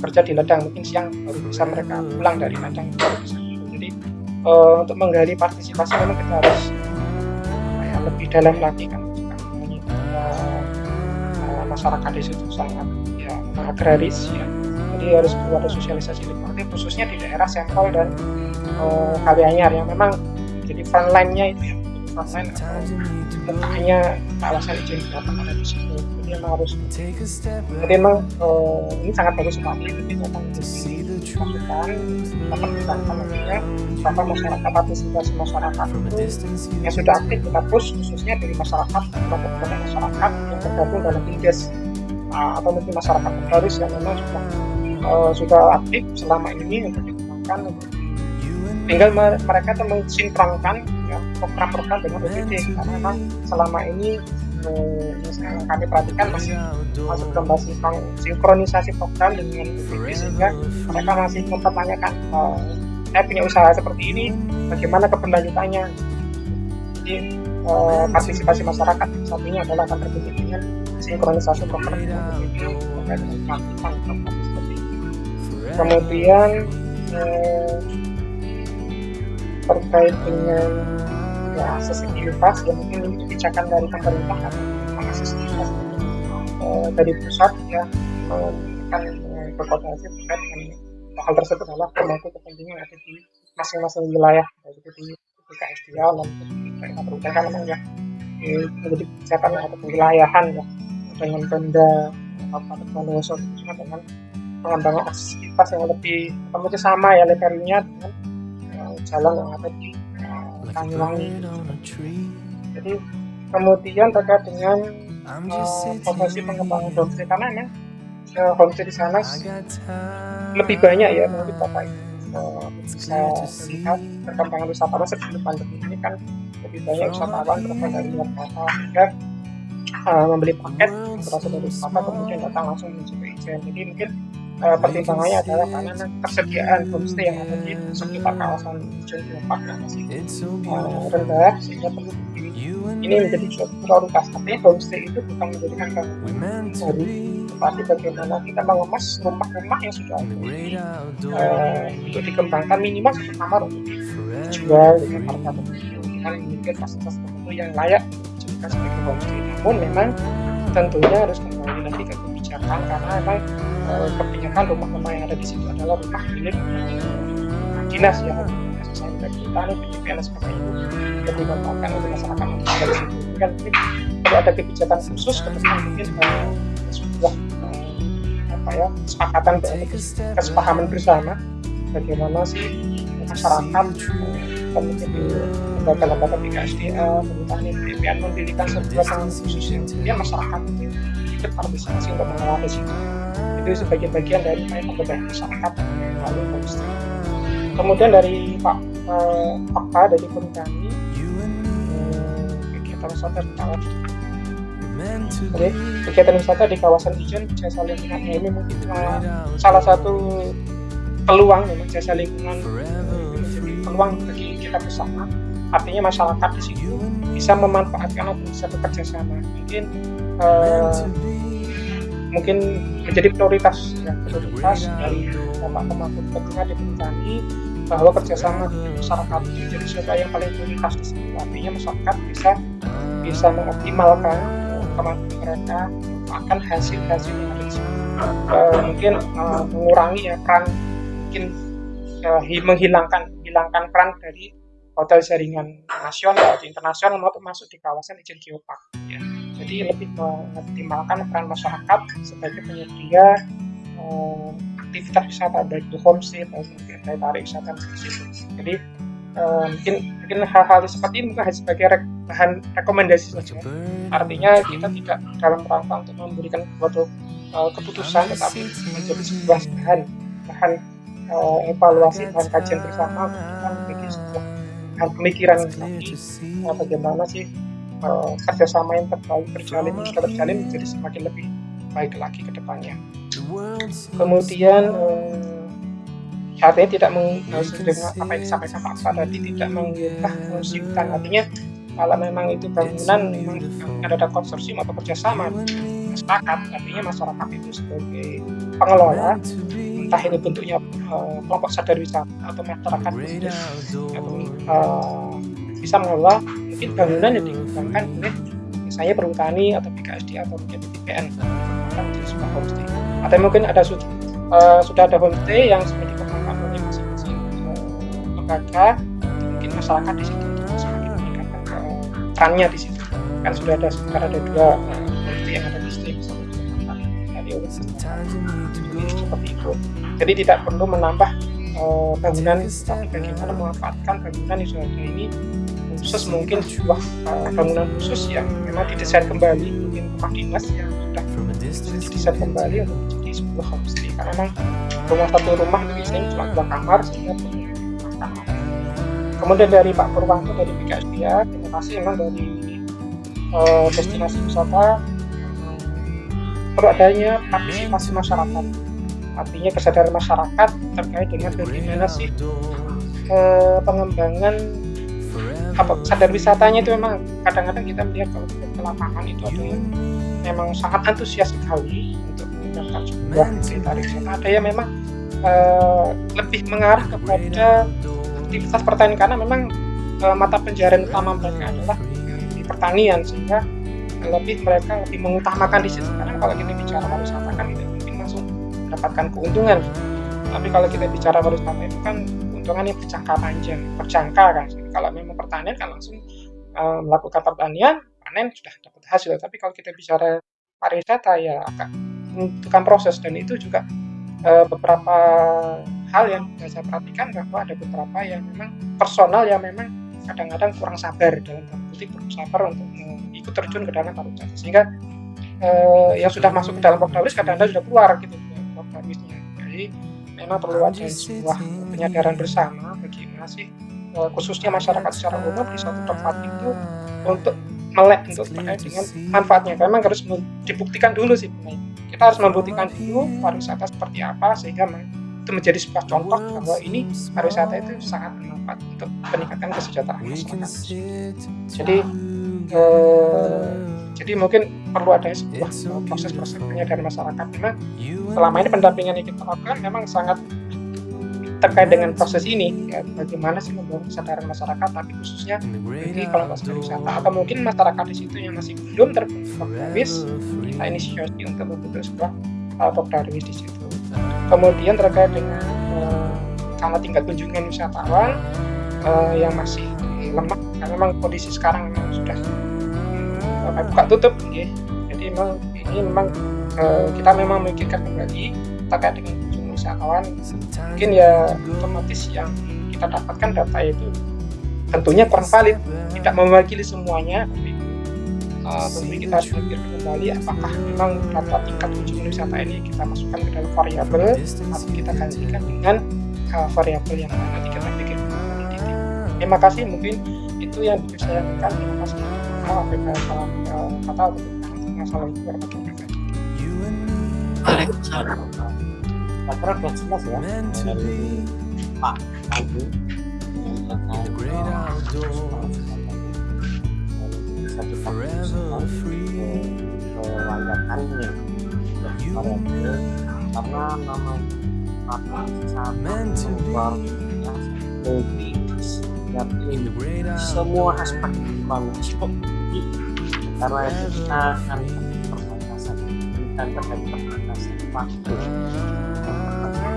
F: kerja di ladang. Mungkin siang baru bisa mereka pulang dari ladang. Baru bisa jadi uh, untuk menggali partisipasi memang kita harus ya, lebih dalam lagi kan. Uh, uh, masyarakat di situ sangat ya agraris ya. Jadi harus perlu ada sosialisasi lebih. Khususnya di daerah sampel dan uh, Kalianyar yang memang jadi frontline-nya itu ya frontline atau mukanya kawasan izin dapat ada di situ jadi memang harus jadi memang uh, ini sangat bagus sekali. Jadi memang dilakukan dapat dilakukan nantinya bahwa masyarakat partisipasi masyarakat itu yang sudah aktif kita push khususnya dari masyarakat kelompok masyarakat yang tergabung dalam IDES uh, atau mungkin masyarakat terbaris yang memang sudah uh, sudah aktif selama ini untuk dikembangkan. Tinggal mereka itu mensinkronkan ya, program-program dengan OJT. karena memang selama ini eh, yang kami perhatikan masih masih belum masih sinkronisasi program dengan OJT sehingga mereka masih mempertanyakan eh, saya punya usaha seperti ini bagaimana keberlanjutannya jadi eh, partisipasi masyarakat satunya adalah akan terbentuk dengan sinkronisasi program dengan OJT. terkait dengan program seperti ini. Kemudian eh, terkait dengan ya aksesibilitas ya mungkin ini kebijakan dari pemerintah kan. Aksesibilitas uh, dari pusat ya akan uh, berkoordinasi terkait dengan hal tersebut adalah pemangku kepentingan ada di masing-masing wilayah baik itu di BKSDA dan daerah perhutanan memang ya. Menjadi kebijakan atau kewilayahan ya dengan Pemda Kabupaten Bondowoso khususnya dengan pengembangan aksesibilitas yang lebih atau sama ya levelnya dengan jalan yang ada di Jadi kemudian terkait dengan uh, pengembangan homestay. Karena memang uh, homestay di sana lebih banyak ya mungkin bapak uh, bisa melihat perkembangan wisatawan sebelum pandemi ini kan lebih banyak wisatawan berasal dari luar kota sehingga uh, membeli paket berasal dari wisata kemudian datang langsung menuju ke Ijen. Jadi mungkin uh, pertimbangannya adalah karena ketersediaan homestay yang ada di sekitar kawasan Ujung yang masih uh, rendah sehingga perlu ini menjadi suatu prioritas. Tapi homestay itu bukan menjadikan bangunan baru tetapi bagaimana kita mengemas rumah-rumah yang sudah ada. Uh, untuk dikembangkan minimal satu kamar untuk dijual dengan harga tertentu dengan memiliki fasilitas tertentu yang layak dijadikan sebagai homestay namun memang tentunya harus kembali lagi ke kebijakan karena memang uh, kebanyakan rumah-rumah yang ada di situ adalah rumah milik dinas ya. Kita nih PDPN dan sebagainya itu dikembangkan untuk masyarakat di situ. Kan mungkin perlu ada kebijakan khusus ke depan mungkin uh, sebuah uh, apa ya kesepakatan kesepahaman bersama. Bagaimana sih masyarakat di lembaga-lembaga BKSDA, pemerintahan mendirikan sebuah tangan khusus yang kemudian masyarakat ikut partisipasi untuk mengelola di situ itu sebagai bagian dari upaya pemberdayaan masyarakat melalui homestay kemudian dari Pak eh, Fakta dari pun eh, kegiatan wisata di kawasan. Oke, kegiatan wisata di kawasan Ijen jasa lingkungan ini mungkin eh, salah satu peluang memang jasa lingkungan eh, peluang bagi kita bersama artinya masyarakat di situ bisa memanfaatkan atau bisa bekerja sama mungkin eh, mungkin menjadi prioritas ya prioritas dari Bapak Pemangku di kami bahwa kerjasama masyarakat itu jadi sesuatu yang paling prioritas di sini artinya masyarakat bisa bisa mengoptimalkan kemampuan mereka akan hasil-hasil yang ada di sini uh, mungkin uh, mengurangi ya peran mungkin uh, menghilangkan menghilangkan peran dari hotel jaringan nasional atau internasional maupun masuk di kawasan izin geopark ya jadi lebih mengoptimalkan peran masyarakat sebagai penyedia uh, aktivitas wisata baik itu homestay maupun daya tarik wisata. Jadi uh, mungkin mungkin hal-hal seperti ini mungkin sebagai re bahan rekomendasi saja. Artinya kita tidak dalam rangka untuk memberikan suatu uh, keputusan, tetapi menjadi sebuah bahan bahan uh, evaluasi, bahan kajian bersama untuk kita menjadi sebuah bahan pemikiran lagi uh, bagaimana sih uh, kerjasama yang terbaik terjalin sudah terjalin menjadi semakin lebih baik lagi ke depannya. Kemudian eh, artinya tidak meng, dengan apa yang disampaikan Pak Pak tadi tidak mengubah hutan artinya kalau memang itu bangunan memang ada konsorsium atau kerjasama masyarakat artinya masyarakat itu sebagai pengelola entah ini bentuknya uh, kelompok sadar wisata atau masyarakat bisnis atau uh, bisa mengelola mungkin bangunan yang dikembangkan oleh misalnya perhutani atau BKSD atau mungkin BPN kan di sebuah homestay. Atau mungkin ada uh, sudah ada homestay yang sudah dikembangkan oleh masing-masing uh, lembaga. Mungkin masyarakat di situ untuk semakin meningkatkan uh, perannya di situ. Kan sudah ada sekarang ada dua uh, homestay yang ada di sini misalnya. Dari seperti itu jadi tidak perlu menambah uh, bangunan tapi bagaimana memanfaatkan bangunan yang sudah ada ini khusus mungkin sebuah uh, bangunan khusus yang memang didesain kembali mungkin rumah dinas yang sudah didesain kembali untuk menjadi sebuah homestay. Karena memang rumah satu rumah itu biasanya cuma dua kamar sehingga kamar. Kemudian dari Pak Purwanto dari BKSDA terima kasih memang dari uh, destinasi wisata. Perlu adanya partisipasi masyarakat artinya kesadaran masyarakat terkait dengan bagaimana sih uh, pengembangan apa sadar wisatanya itu memang kadang-kadang kita melihat kalau ke lapangan itu ada yang memang sangat antusias sekali untuk menggunakan sebuah tarik wisata ada yang memang uh, lebih mengarah kepada aktivitas pertanian karena memang uh, mata pencarian utama mereka adalah di pertanian sehingga lebih mereka lebih mengutamakan di situ. Karena kalau kita bicara pariwisata kan langsung mendapatkan keuntungan. Tapi kalau kita bicara pariwisata itu kan keuntungan yang berjangka panjang berjangka kan. Kalau memang pertanian kan langsung uh, melakukan pertanian panen sudah dapat hasil. Tapi kalau kita bicara pariwisata ya agak membutuhkan proses. Dan itu juga uh, beberapa hal yang saya perhatikan bahwa ada beberapa yang memang personal yang memang kadang-kadang kurang sabar dalam kutip kurang sabar untuk ikut terjun ke dalam pariwisata. Sehingga uh, yang sudah masuk ke dalam Pokdawis kadang-kadang sudah keluar gitu jadi memang perlu ada sebuah penyadaran bersama bagaimana sih khususnya masyarakat secara umum di suatu tempat itu untuk melek untuk terkait dengan manfaatnya. Memang harus dibuktikan dulu sih kita kita harus membuktikan dulu pariwisata seperti apa sehingga itu menjadi sebuah contoh bahwa ini pariwisata itu sangat bermanfaat untuk meningkatkan kesejahteraan masyarakat. Jadi eh, jadi mungkin perlu ada sebuah proses-proses penyadaran masyarakat. Memang selama ini pendampingan yang kita lakukan memang sangat terkait dengan proses ini ya. Bagaimana sih membangun kesadaran masyarakat tapi khususnya bagi kelompok wisata atau mungkin masyarakat di situ yang masih belum progres kita inisiasi untuk membentuk sebuah uh, di situ. Kemudian terkait dengan uh, sama tingkat kunjungan wisatawan uh, yang masih lemah karena memang kondisi sekarang memang sudah uh, buka tutup jadi memang ini memang uh, kita memang memikirkan kembali terkait dengan wisatawan mungkin ya otomatis yang kita dapatkan data itu tentunya kurang valid tidak mewakili semuanya uh, tentu kita harus berpikir kembali apakah memang data tingkat kunjungan wisata ini kita masukkan ke dalam variabel atau kita gantikan dengan uh, variabel yang nanti kita pikir titik. Terima kasih mungkin itu yang bisa saya sampaikan. Terima kasih.
C: Waalaikumsalam sudah jelas ya semua aspek manusia karena kita akan perbatasan dan terkait perbatasan waktu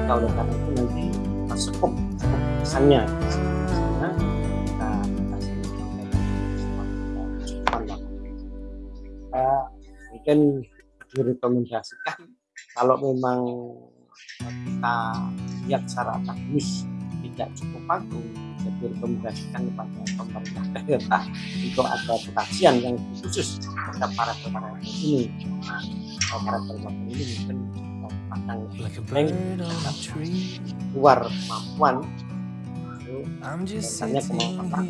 C: maka oleh karena itu nanti cukup pesannya kita kasih kita mungkin direkomendasikan kalau memang kita lihat secara akademis tidak cukup bagus direkomendasikan kepada pemerintah daerah untuk ada kajian yang khusus terhadap para para ini. Nah, para para ini mungkin blank luar kemampuan. Itu misalnya kemampuan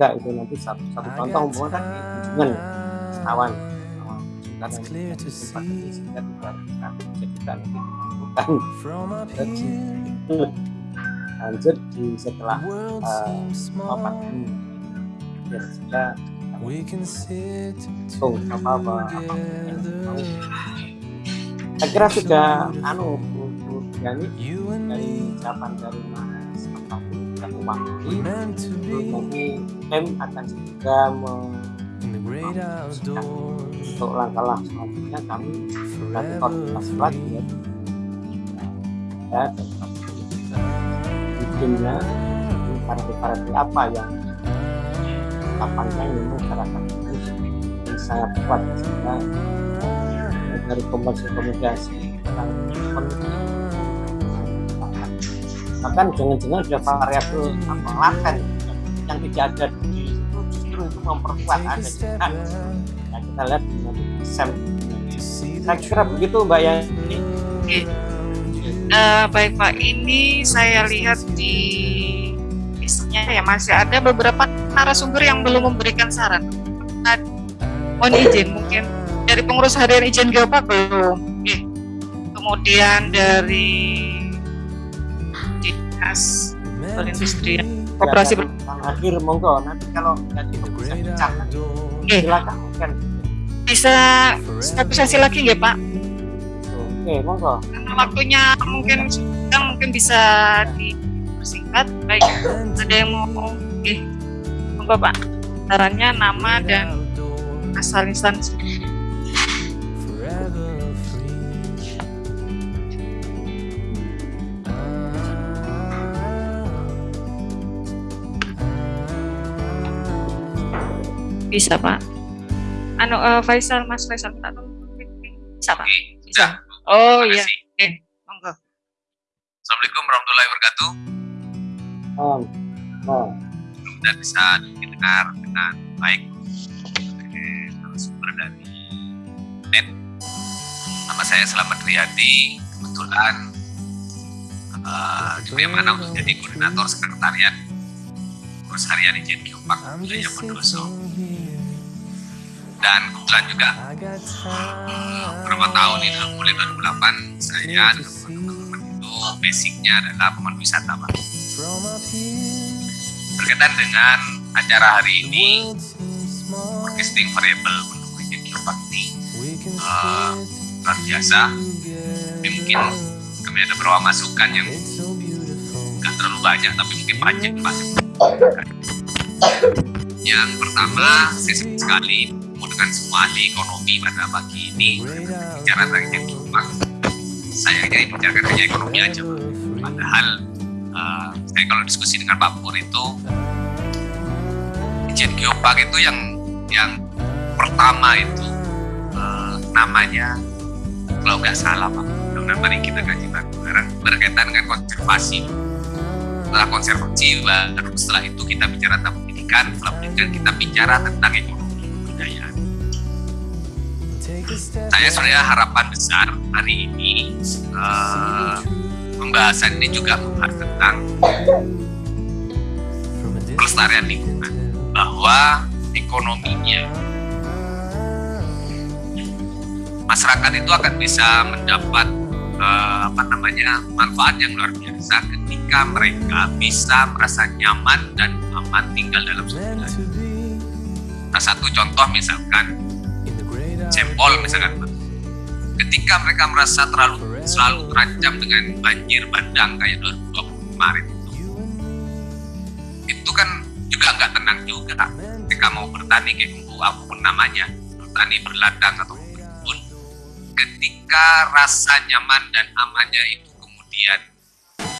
C: juga itu nanti satu, satu contoh umpama kan kunjungan kawan karena ini sehingga tidak bisa kita nanti dilakukan lanjut di setelah uh, papan ini. Ya sudah. Tung apa apa, saya kira sudah anu Yani dari ucapan dari Mas Fatih dan Umangi nanti M akan segera untuk langkah-langkah selanjutnya kami nanti koordinasi lagi. Ya. Ya bikinnya variabel-variabel apa yang kapannya ini masyarakat ini sangat kuat sehingga dari komunikasi tentang bahkan jangan-jangan ada variabel apa laten yang tidak ada di situ justru itu memperkuat ada nah, kita lihat nanti sem saya kira begitu mbak ini
K: uh, baik pak. Ini saya lihat di listnya ya masih ada beberapa narasumber yang belum memberikan saran. Mohon izin mungkin dari pengurus harian izin geopark belum eh, kemudian dari dinas perindustrian koperasi ber
C: hadir monggo. Nanti kalau nanti bisa bicara
K: eh, silakan kan bisa satu sesi lagi nggak pak
C: oke monggo
K: karena waktunya mungkin sedang mungkin bisa dipersingkat baik ada yang mau eh, monggo pak sarannya nama dan asal instansi Bisa Pak. Anu uh, Faisal, Mas Faisal tolong. Bisa Pak. Bisa. Oh iya. Oke, monggo.
L: Assalamualaikum warahmatullahi wabarakatuh.
C: Oh. Oh.
L: Mudah bisa didengar dengan baik sumber dari net. Nama saya Selamat Riyadi. Kebetulan uh, mana untuk jadi koordinator sekretariat Urus Harian Ijen Geopark Wilayah Bondoso
Q: dan kebetulan juga beberapa tahun ini mulai 2008 saya dengan teman-teman itu basicnya adalah pemandu wisata Pak. Berkaitan dengan acara hari ini forecasting variable mendukung geopark ini. Uh, luar biasa. Tapi mungkin kami ada beberapa masukan yang nggak terlalu banyak tapi mungkin panjang Pak. [laughs] Yang pertama saya sekali memudahkan semua ahli ekonomi pada pagi ini. Bicara tentang geopark sayangnya ini bicarakan hanya ekonomi aja padahal uh, saya kalau diskusi dengan Pak Pur itu Ijen Geopark itu yang yang pertama itu uh, namanya kalau nggak salah Pak. Mudah mari kita kaji bareng berkaitan dengan konservasi. Setelah konservasi baru setelah itu kita bicara tentang pendidikan setelah pendidikan kita bicara tentang ekonomi kebudayaan saya sebenarnya harapan besar hari ini uh, pembahasan ini juga membahas tentang pelestarian lingkungan bahwa ekonominya masyarakat itu akan bisa mendapat uh, apa namanya manfaat yang luar biasa ketika mereka bisa merasa nyaman dan aman tinggal dalam sebuah Nah satu contoh misalkan jempol misalkan. Ketika mereka merasa terlalu selalu terancam dengan banjir bandang kayak 2020 kemarin itu. Itu kan juga nggak tenang juga. Ketika mau bertani kayak apa pun namanya. Bertani berladang atau berkebun ketika rasa nyaman dan amannya itu kemudian